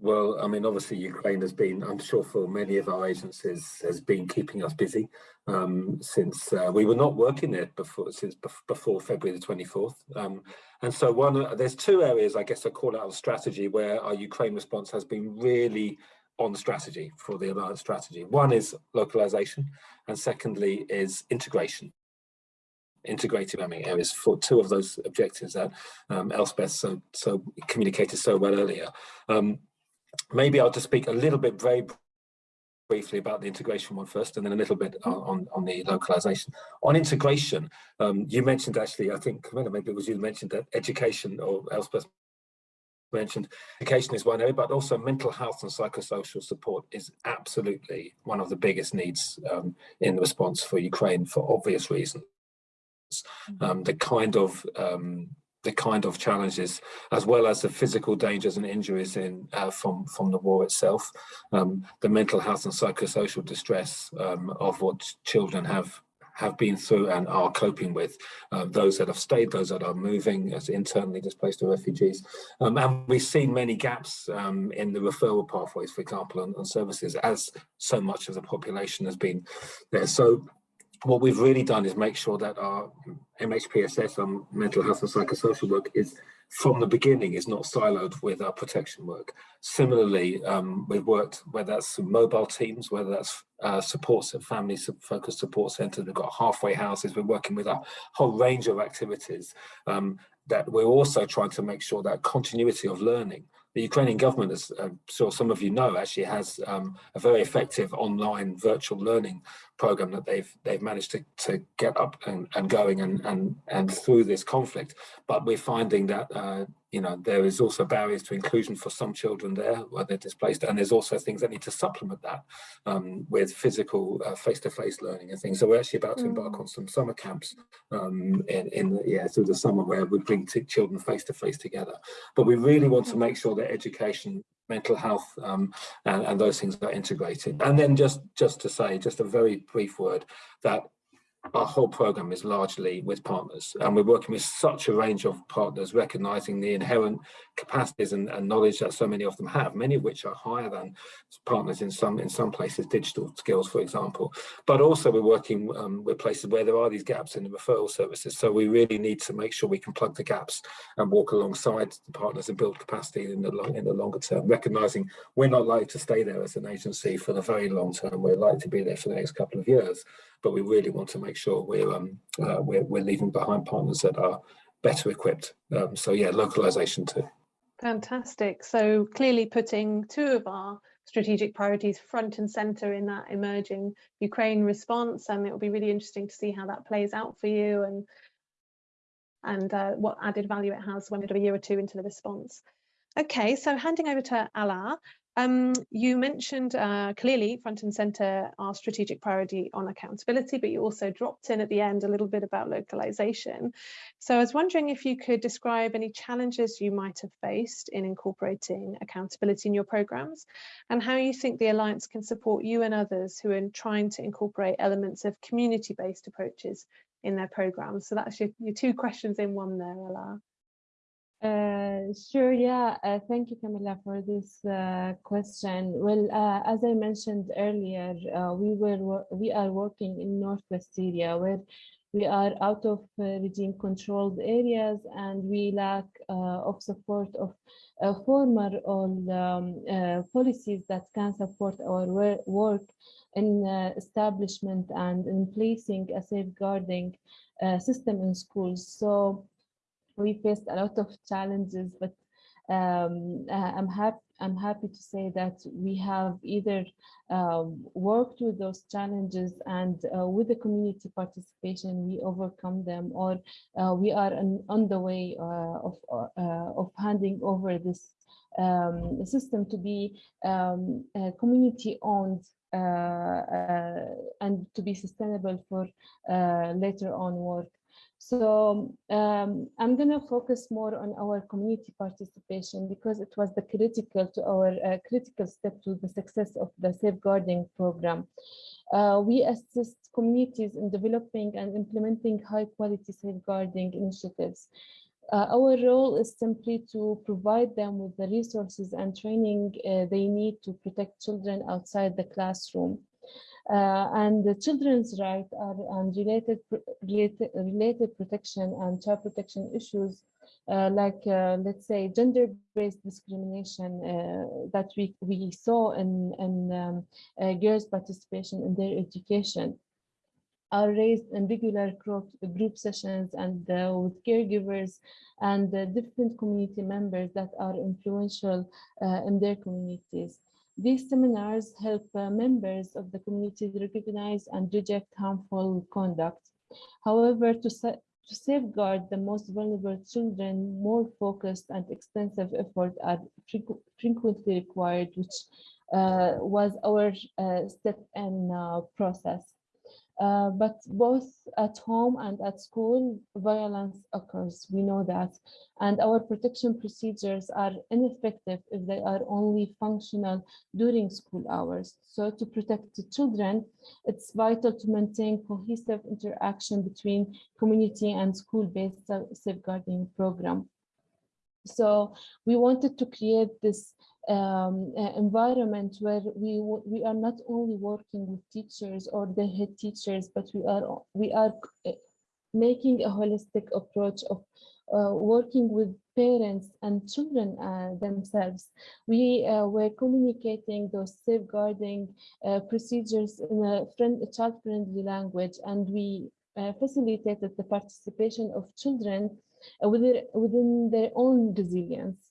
well, I mean, obviously Ukraine has been, I'm sure for many of our agencies, has been keeping us busy um, since uh, we were not working there before, since before February the 24th. Um, and so one, there's two areas, I guess I call out of strategy where our Ukraine response has been really on strategy for the alliance strategy. One is localization and secondly is integration integrated learning areas for two of those objectives that um, Elspeth so, so communicated so well earlier. Um, maybe I'll just speak a little bit very briefly about the integration one first and then a little bit on, on the localization. On integration, um, you mentioned actually, I think, maybe it was you mentioned that education or Elspeth mentioned education is one area, but also mental health and psychosocial support is absolutely one of the biggest needs um, in the response for Ukraine for obvious reasons. Mm-hmm. Um, the kind of um, the kind of challenges, as well as the physical dangers and injuries in uh, from from the war itself, um, the mental health and psychosocial distress um, of what children have have been through and are coping with, uh, those that have stayed, those that are moving as internally displaced or refugees. Um, and we've seen many gaps um, in the referral pathways, for example, on, on, services, as so much of the population has been there. So what we've really done is make sure that our MHPSS on mental health and psychosocial work is from the beginning is not siloed with our protection work. Similarly, um, we've worked whether that's mobile teams, whether that's uh, supports and family focused support centers, we've got halfway houses, we're working with a whole range of activities um, that we're also trying to make sure that continuity of learning the Ukrainian government, as I'm sure some of you know, actually has um, a very effective online virtual learning program that they've they've managed to, to get up and, and going and, and and through this conflict. But we're finding that uh, you know there is also barriers to inclusion for some children there where they're displaced, and there's also things that need to supplement that um, with physical uh, face-to-face -face learning and things. So we're actually about to embark mm. on some summer camps um, in, in the, yeah through the summer where we bring children face-to-face -face together. But we really want to make sure that education mental health um, and, and, those things are integrated. And then just, just to say, just a very brief word, that our whole program is largely with partners and we're working with such a range of partners recognizing the inherent capacities and, and, knowledge that so many of them have many of which are higher than partners in some in some places digital skills for example. But also we're working um, with places where there are these gaps in the referral services. So we really need to make sure we can plug the gaps and walk alongside the partners and build capacity in the long in the longer term recognizing we're not likely to stay there as an agency for the very long term. We're likely to be there for the next couple of years but we really want to make sure we're um, uh, we're, we're leaving behind partners that are better equipped. Um, so yeah, localization too. Fantastic. So clearly putting two of our strategic priorities front and center in that emerging Ukraine response, and it will be really interesting to see how that plays out for you and and uh, what added value it has when we're a year or two into the response. Okay, so handing over to Ala, um, you mentioned uh, clearly front and center our strategic priority on accountability, but you also dropped in at the end a little bit about localization. So I was wondering if you could describe any challenges you might have faced in incorporating accountability in your programs and how you think the Alliance can support you and others who are trying to incorporate elements of community-based approaches in their programs. So that's your, your two questions in one there, Ala. Uh, sure, yeah. Uh, thank you, Camilla, for this uh, question. Well, uh, as I mentioned earlier, uh, we were we are working in Northwest Syria, where we are out of uh, regime controlled areas, and we lack of support of former all um, policies that can support our work in establishment and in placing a safeguarding system in schools. So we faced a lot of challenges, but um, uh, I'm happy. I'm happy to say that we have either um, worked with those challenges and uh, with the community participation, we overcome them, or uh, we are on, on the way uh, of uh, of handing over this um, system to be um, community-owned uh, and to be sustainable for later on work. So um, I'm going to focus more on our community participation because it was the critical to our uh, critical step to the success of the safeguarding program. Uh, we assist communities in developing and implementing high quality safeguarding initiatives. Uh, our role is simply to provide them with the resources and training uh, they need to protect children outside the classroom. Uh, and the children's rights are and related, related, related protection and child protection issues uh, like uh, let's say gender-based discrimination uh, that we we saw in in um, uh, girls participation in their education are raised in regular group, group sessions and uh, with caregivers and different community members that are influential in their communities these seminars help uh, members of the community recognize and reject harmful conduct. However, to, to safeguard the most vulnerable children, more focused and extensive efforts are frequently required, which uh, was our uh, step in uh, process. Uh, but both at home and at school, violence occurs. We know that. And our protection procedures are ineffective if they are only functional during school hours. So to protect the children, it's vital to maintain cohesive interaction between community and school-based safeguarding program. So we wanted to create this um, uh, environment where we we are not only working with teachers or the head teachers, but we are we are uh, making a holistic approach of uh, working with parents and children uh, themselves. We uh, were communicating those safeguarding uh, procedures in a, friend, a child-friendly language, and we facilitated the participation of children within, within their own resilience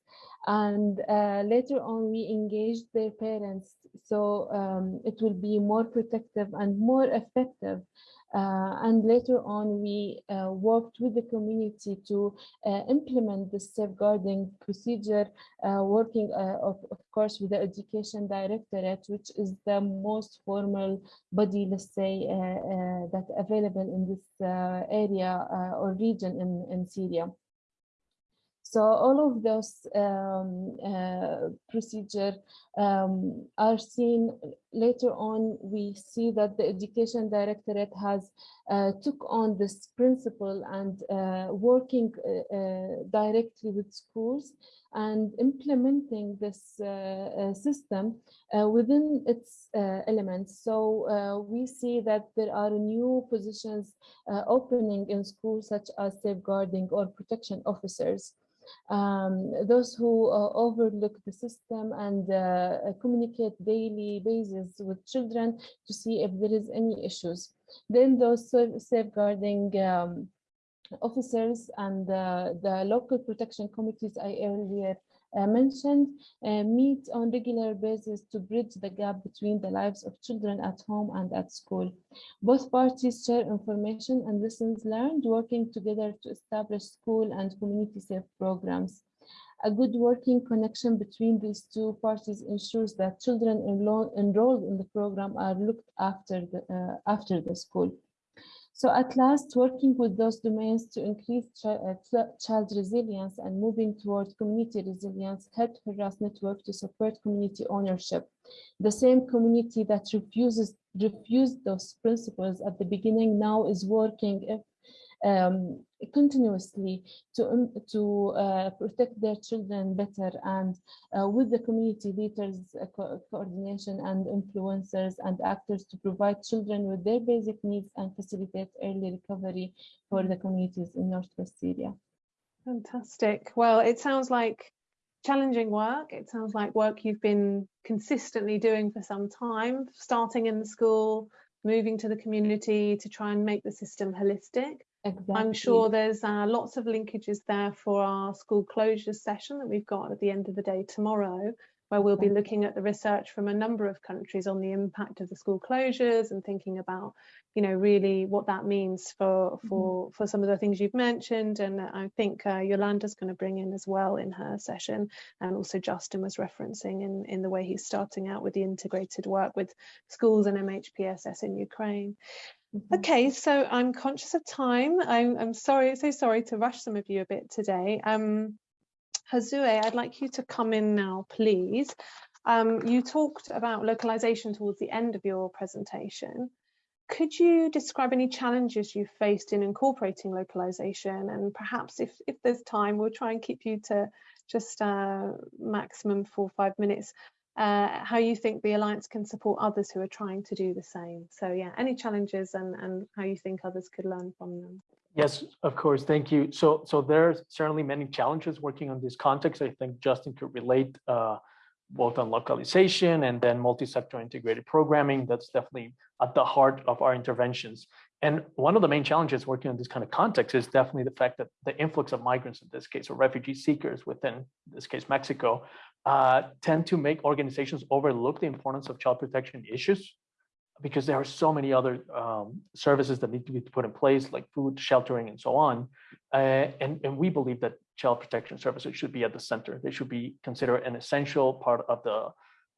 and uh, later on we engaged their parents so um, it will be more protective and more effective uh, and later on we uh, worked with the community to uh, implement the safeguarding procedure uh, working uh, of, of course with the education directorate which is the most formal body let's say that available in this area or region in, in Syria. So all of those um, uh, um, are seen later on. We see that the education directorate has uh, took on this principle and uh, working uh, uh, directly with schools and implementing this uh, system within its elements. So we see that there are new positions opening in schools such as safeguarding or protection officers um, those who uh, overlook the system and uh, communicate daily basis with children to see if there is any issues. Then those safeguarding um, officers and uh, the local protection committees I earlier uh, mentioned meet on regular basis to bridge the gap between the lives of children at home and at school. Both parties share information and lessons learned, working together to establish school and community safe programs. A good working connection between these two parties ensures that children enrolled in the program are looked after the, uh, after the school. So at last, working with those domains to increase uh, child resilience and moving towards community resilience helped Hurras Network to support community ownership. The same community that refuses refused those principles at the beginning now is working um, continuously to, um, to uh, protect their children better and uh, with the community leaders uh, co coordination and influencers and actors to provide children with their basic needs and facilitate early recovery for the communities in Northwest Syria. Fantastic. Well, it sounds like challenging work. It sounds like work you've been consistently doing for some time, starting in the school, moving to the community to try and make the system holistic. Exactly. I'm sure there's uh, lots of linkages there for our school closures session that we've got at the end of the day tomorrow, where we'll be looking at the research from a number of countries on the impact of the school closures and thinking about, you know, really what that means for mm-hmm. for mm -hmm. for some of the things you've mentioned. And I think uh, Yolanda's going to bring in as well in her session, and also Justin was referencing in in the way he's starting out with the integrated work with schools and MHPSS in Ukraine. Mm-hmm. Okay, so I'm conscious of time. I'm, I'm sorry, so sorry to rush some of you a bit today. Um, Josue, I'd like you to come in now, please. Um, you talked about localization towards the end of your presentation. Could you describe any challenges you faced in incorporating localization? And perhaps if, if there's time, we'll try and keep you to just uh, maximum four or five minutes uh, how you think the Alliance can support others who are trying to do the same. So yeah, any challenges and, and how you think others could learn from them. Yes, of course. Thank you. So, so there's certainly many challenges working on this context. I think Justin could relate uh, both on localization and then multi-sector integrated programming. That's definitely at the heart of our interventions. And one of the main challenges working on this kind of context is definitely the fact that the influx of migrants in this case, or refugee seekers within this case, Mexico, uh, tend to make organizations overlook the importance of child protection issues because there are so many other um, services that need to be put in place, like food, sheltering, and so on. Uh, and, and we believe that child protection services should be at the center. They should be considered an essential part of the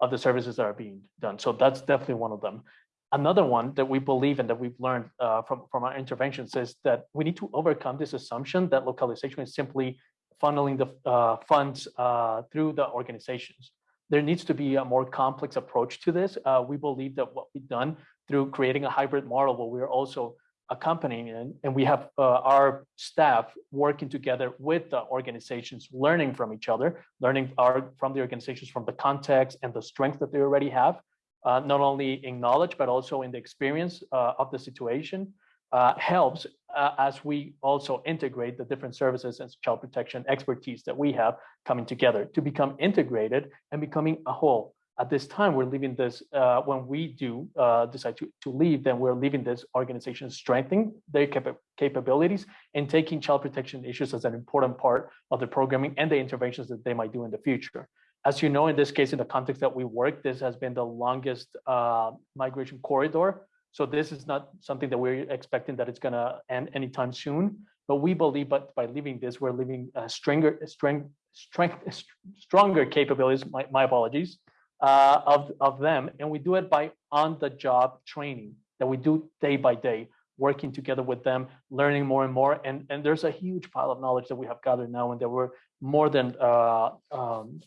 of the services that are being done. So that's definitely one of them. Another one that we believe and that we've learned uh, from, from our interventions is that we need to overcome this assumption that localization is simply funneling the uh, funds uh, through the organizations. There needs to be a more complex approach to this. Uh, we believe that what we've done through creating a hybrid model where we're also accompanying and, and we have uh, our staff working together with the organizations, learning from each other, learning our, from the organizations from the context and the strength that they already have, uh, not only in knowledge, but also in the experience uh, of the situation uh, helps uh, as we also integrate the different services and child protection expertise that we have coming together to become integrated and becoming a whole. At this time, we're leaving this, uh, when we do uh, decide to, to leave, then we're leaving this organization strengthening their capa capabilities and taking child protection issues as an important part of the programming and the interventions that they might do in the future. As you know, in this case, in the context that we work, this has been the longest uh, migration corridor so this is not something that we're expecting that it's going to end anytime soon. But we believe, but by leaving this, we're leaving a stronger, strength, strength, stronger capabilities. My, my apologies uh, of of them, and we do it by on-the-job training that we do day by day, working together with them, learning more and more. And and there's a huge pile of knowledge that we have gathered now, and that we're more than uh, um,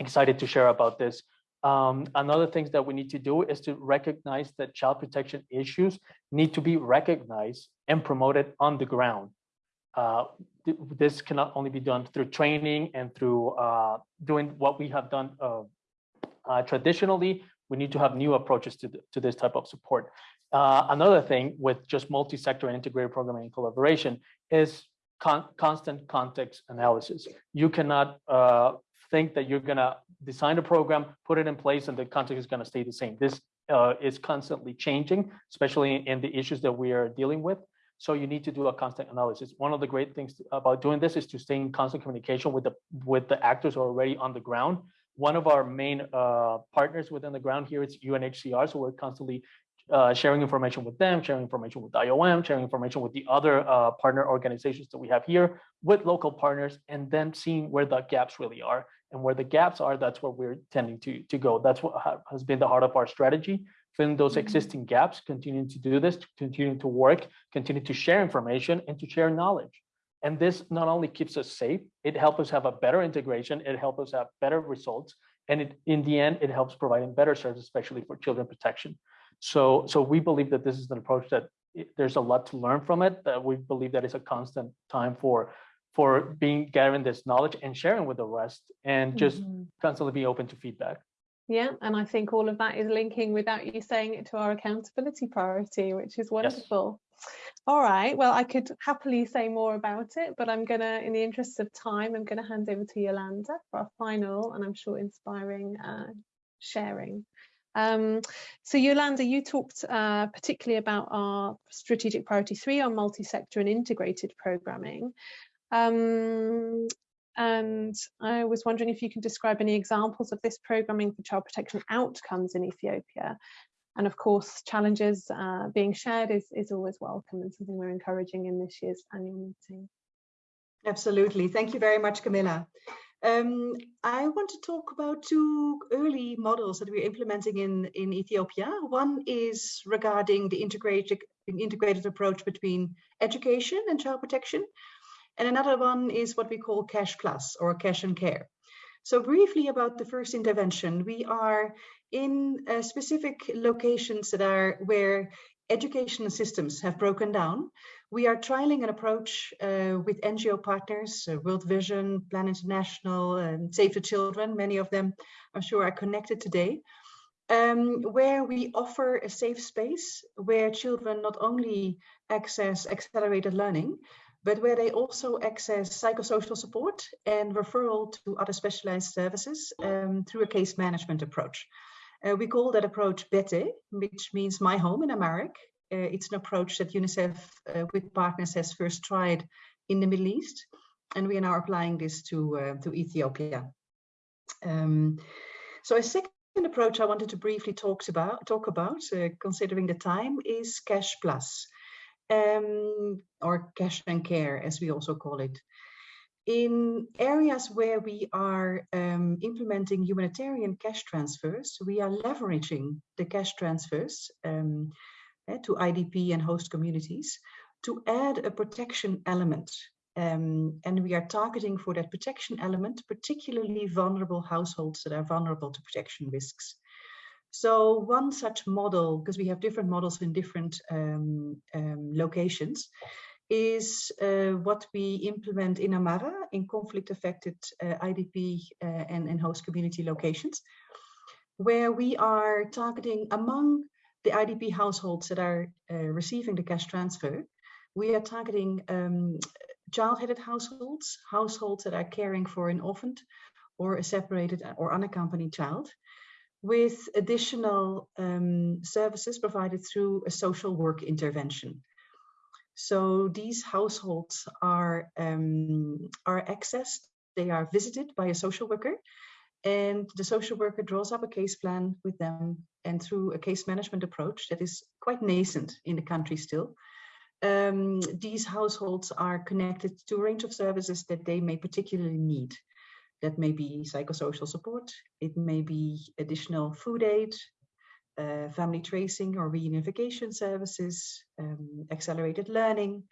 excited to share about this. Um, another things that we need to do is to recognize that child protection issues need to be recognized and promoted on the ground. Uh, th this cannot only be done through training and through uh, doing what we have done uh, uh traditionally. We need to have new approaches to, the, to this type of support. Uh, another thing with just multi-sector and integrated programming and collaboration is con constant context analysis. You cannot uh, think that you're going to design a program, put it in place, and the context is going to stay the same. This is constantly changing, especially in the issues that we are dealing with. So you need to do a constant analysis. One of the great things about doing this is to stay in constant communication with the with the actors who are already on the ground. One of our main uh, partners within the ground here is UNHCR. So we're constantly uh, sharing information with them, sharing information with IOM, sharing information with the other uh, partner organizations that we have here, with local partners, and then seeing where the gaps really are. And where the gaps are, that's where we're tending to, to go. That's what has been the heart of our strategy filling those Mm-hmm. existing gaps, continuing to do this, continuing to work, continue to share information and to share knowledge. And this not only keeps us safe, it helps us have a better integration, it helps us have better results, and it, in the end, it helps providing better service, especially for children protection. So, so we believe that this is an approach that there's a lot to learn from it. That we believe that it's a constant time for for being gathering this knowledge and sharing with the rest, and just Mhm. constantly be open to feedback. Yeah, and I think all of that is linking without you saying it to our accountability priority, which is wonderful. All right, well, I could happily say more about it, but I'm gonna, in the interest of time, I'm gonna hand over to Yolanda for our final and I'm sure inspiring uh, sharing. Um, so Yolanda, you talked uh, particularly about our strategic priority three on multi-sector and integrated programming. Um, and I was wondering if you can describe any examples of this programming for child protection outcomes in Ethiopia. And of course, challenges uh, being shared is, is always welcome and something we're encouraging in this year's annual meeting. Absolutely. Thank you very much, Camilla. Um, I want to talk about two early models that we're implementing in, in Ethiopia. One is regarding the integrated, integrated approach between education and child protection. And another one is what we call cash plus or cash and care. So briefly about the first intervention, we are in uh, specific locations that are where educational systems have broken down. We are trialing an approach uh, with NGO partners, uh, World Vision, Plan International, and Save the Children. Many of them, I'm sure, are connected today. Um, where we offer a safe space where children not only access accelerated learning, but where they also access psychosocial support and referral to other specialized services um, through a case management approach. Uh, we call that approach BETE, which means my home in Amharic. Uh, it's an approach that UNICEF uh, with partners has first tried in the Middle East, and we are now applying this to, uh, to Ethiopia. Um, so a second approach I wanted to briefly talk about, talk about uh, considering the time, is Cash Plus um, or cash and care, as we also call it. In areas where we are um, implementing humanitarian cash transfers, we are leveraging the cash transfers um, uh, to IDP and host communities to add a protection element. Um, and we are targeting for that protection element, particularly vulnerable households that are vulnerable to protection risks. So one such model, because we have different models in different um, um, locations, is uh, what we implement in Amhara in conflict affected uh, IDP uh, and, and host community locations, where we are targeting among the IDP households that are uh, receiving the cash transfer, we are targeting um, child-headed households, households that are caring for an orphaned or a separated or unaccompanied child, with additional um, services provided through a social work intervention. So these households are, um, are accessed, they are visited by a social worker and the social worker draws up a case plan with them and through a case management approach that is quite nascent in the country still. Um, these households are connected to a range of services that they may particularly need. That may be psychosocial support, it may be additional food aid, uh, family tracing or reunification services, um, accelerated learning.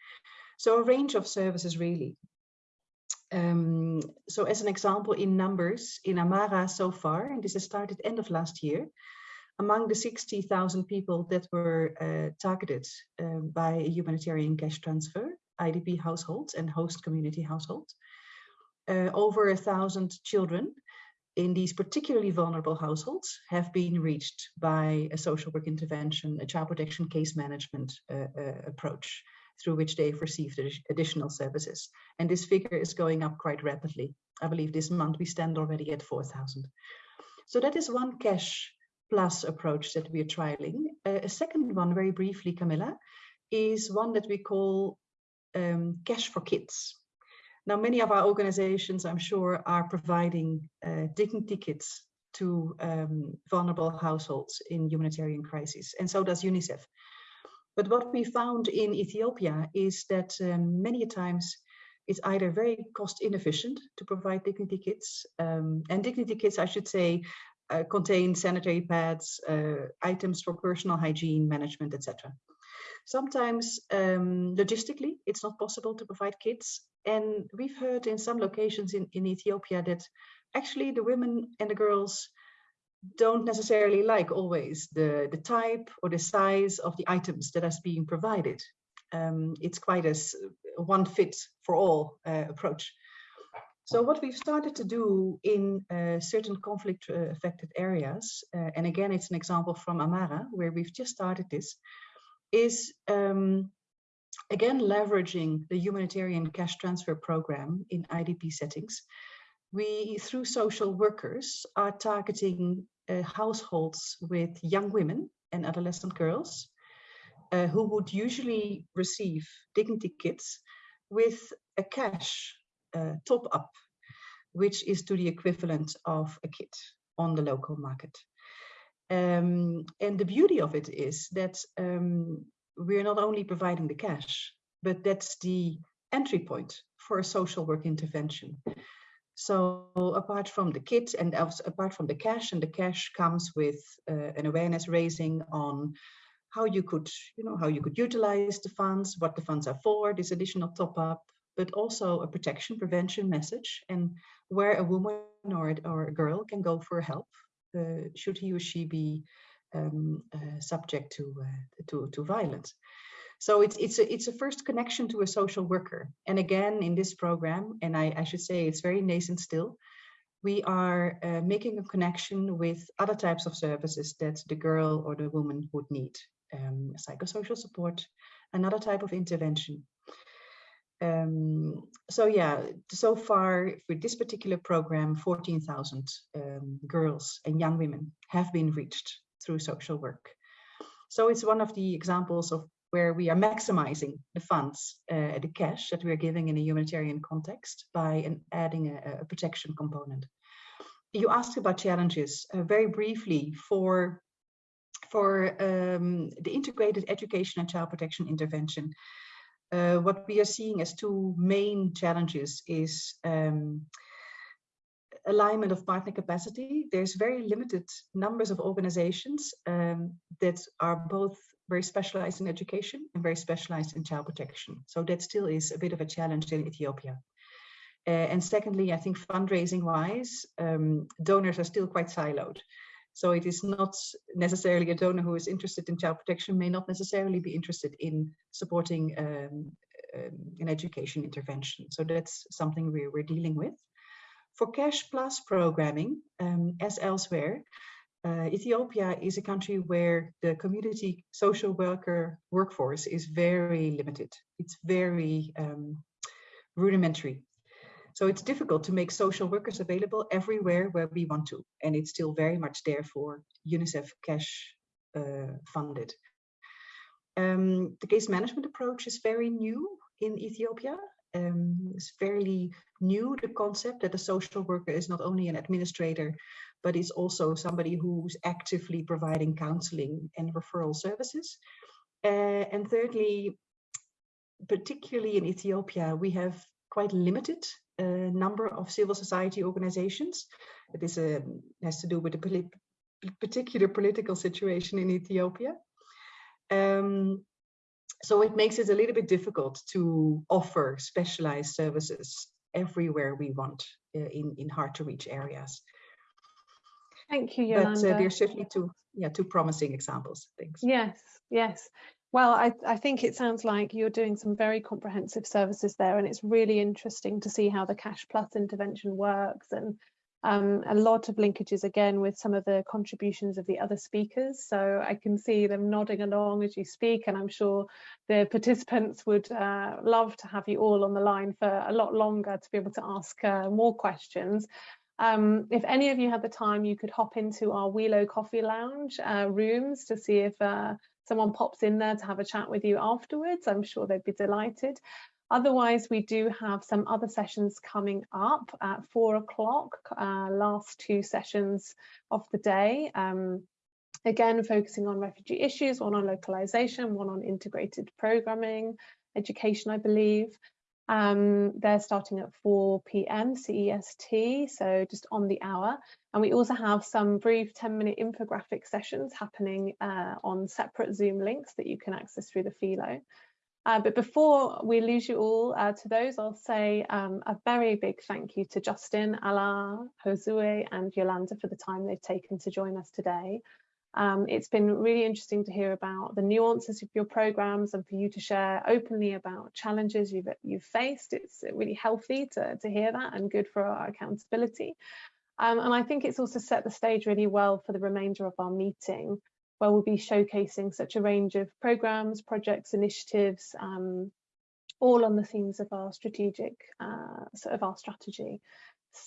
So a range of services really. Um, so as an example in numbers, in Amhara so far, and this has started end of last year, among the 60,000 people that were uh, targeted um, by a humanitarian cash transfer, IDP households and host community households, uh, over a thousand children in these particularly vulnerable households have been reached by a social work intervention, a child protection case management uh, uh, approach through which they've received additional services. And this figure is going up quite rapidly. I believe this month we stand already at 4,000. So that is one cash plus approach that we are trialing. Uh, a second one, very briefly, Camilla, is one that we call um, cash for kids. Now, many of our organizations, I'm sure, are providing uh, dignity kits to um, vulnerable households in humanitarian crises, and so does UNICEF. But what we found in Ethiopia is that um, many times it's either very cost inefficient to provide dignity kits, um, and dignity kits, I should say, uh, contain sanitary pads, uh, items for personal hygiene management, etc. Sometimes um, logistically, it's not possible to provide kits. And we've heard in some locations in, in Ethiopia that actually the women and the girls don't necessarily like always the, the type or the size of the items that are being provided. Um, it's quite a one fit for all uh, approach. So what we've started to do in uh, certain conflict uh, affected areas, uh, and again, it's an example from Amhara, where we've just started this, is um, again leveraging the humanitarian cash transfer program in IDP settings. We, through social workers, are targeting uh, households with young women and adolescent girls uh, who would usually receive dignity kits with a cash uh, top up, which is to the equivalent of a kit on the local market. Um, and the beauty of it is that um, we're not only providing the cash, but that's the entry point for a social work intervention. So apart from the kit and apart from the cash, and the cash comes with uh, an awareness raising on how you could, you know, how you could utilize the funds, what the funds are for, this additional top up, but also a protection prevention message and where a woman or, or a girl can go for help should he or she be um, uh, subject to, uh, to, to violence. So it's it's a it's a first connection to a social worker. And again, in this program, and I, I should say it's very nascent still, we are uh, making a connection with other types of services that the girl or the woman would need. Um, psychosocial support, another type of intervention. Um, so yeah, so far for this particular program, 14,000 um, girls and young women have been reached through social work. So it's one of the examples of where we are maximizing the funds, uh, the cash that we are giving in a humanitarian context by an, adding a, a, protection component. You asked about challenges uh, very briefly for for um, the integrated education and child protection intervention uh, what we are seeing as two main challenges is um, alignment of partner capacity. There's very limited numbers of organizations um, that are both very specialized in education and very specialized in child protection. So that still is a bit of a challenge in Ethiopia. Uh, and secondly, I think fundraising wise, um, donors are still quite siloed. So it is not necessarily a donor who is interested in child protection may not necessarily be interested in supporting um, um, an education intervention. So that's something we, we're dealing with. For cash plus programming, um, as elsewhere, uh, Ethiopia is a country where the community social worker workforce is very limited. It's very um, rudimentary. So it's difficult to make social workers available everywhere where we want to. And it's still very much there for UNICEF cash uh, funded. Um, the case management approach is very new in Ethiopia. Um, it's fairly new, the concept that a social worker is not only an administrator, but is also somebody who's actively providing counseling and referral services. Uh, and thirdly, particularly in Ethiopia, we have quite limited uh, number of civil society organizations. It is a, has to do with the polit particular political situation in Ethiopia. Um, so it makes it a little bit difficult to offer specialized services everywhere we want uh, in, in hard to reach areas. Thank you, But Yolanda. uh, there's certainly two, yeah, two promising examples, thanks. Yes, yes. Well, I, I think it sounds like you're doing some very comprehensive services there, and it's really interesting to see how the Cash Plus intervention works and um, a lot of linkages again with some of the contributions of the other speakers. So I can see them nodding along as you speak, and I'm sure the participants would uh, love to have you all on the line for a lot longer to be able to ask uh, more questions. Um, if any of you had the time, you could hop into our Wheelo Coffee Lounge uh, rooms to see if uh, someone pops in there to have a chat with you afterwards. I'm sure they'd be delighted. Otherwise, we do have some other sessions coming up at four o'clock, uh, last two sessions of the day. Um, again, focusing on refugee issues, one on localization, one on integrated programming, education, I believe. Um, they're starting at 4 p.m. CEST, so just on the hour. And we also have some brief 10 minute infographic sessions happening uh, on separate Zoom links that you can access through the Philo. Uh, but before we lose you all uh, to those, I'll say um, a very big thank you to Justin, Ala, Josue and Yolanda for the time they've taken to join us today. Um, it's been really interesting to hear about the nuances of your programs and for you to share openly about challenges you've, you've faced. It's really healthy to, to hear that and good for our accountability. Um, and I think it's also set the stage really well for the remainder of our meeting, where we'll be showcasing such a range of programs, projects, initiatives, um, all on the themes of our strategic, uh, sort of our strategy.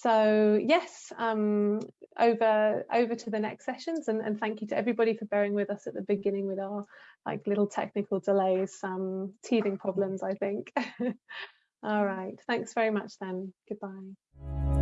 So yes, um, over over to the next sessions and, and thank you to everybody for bearing with us at the beginning with our like little technical delays, some teething problems, I think. All right, thanks very much then. Goodbye.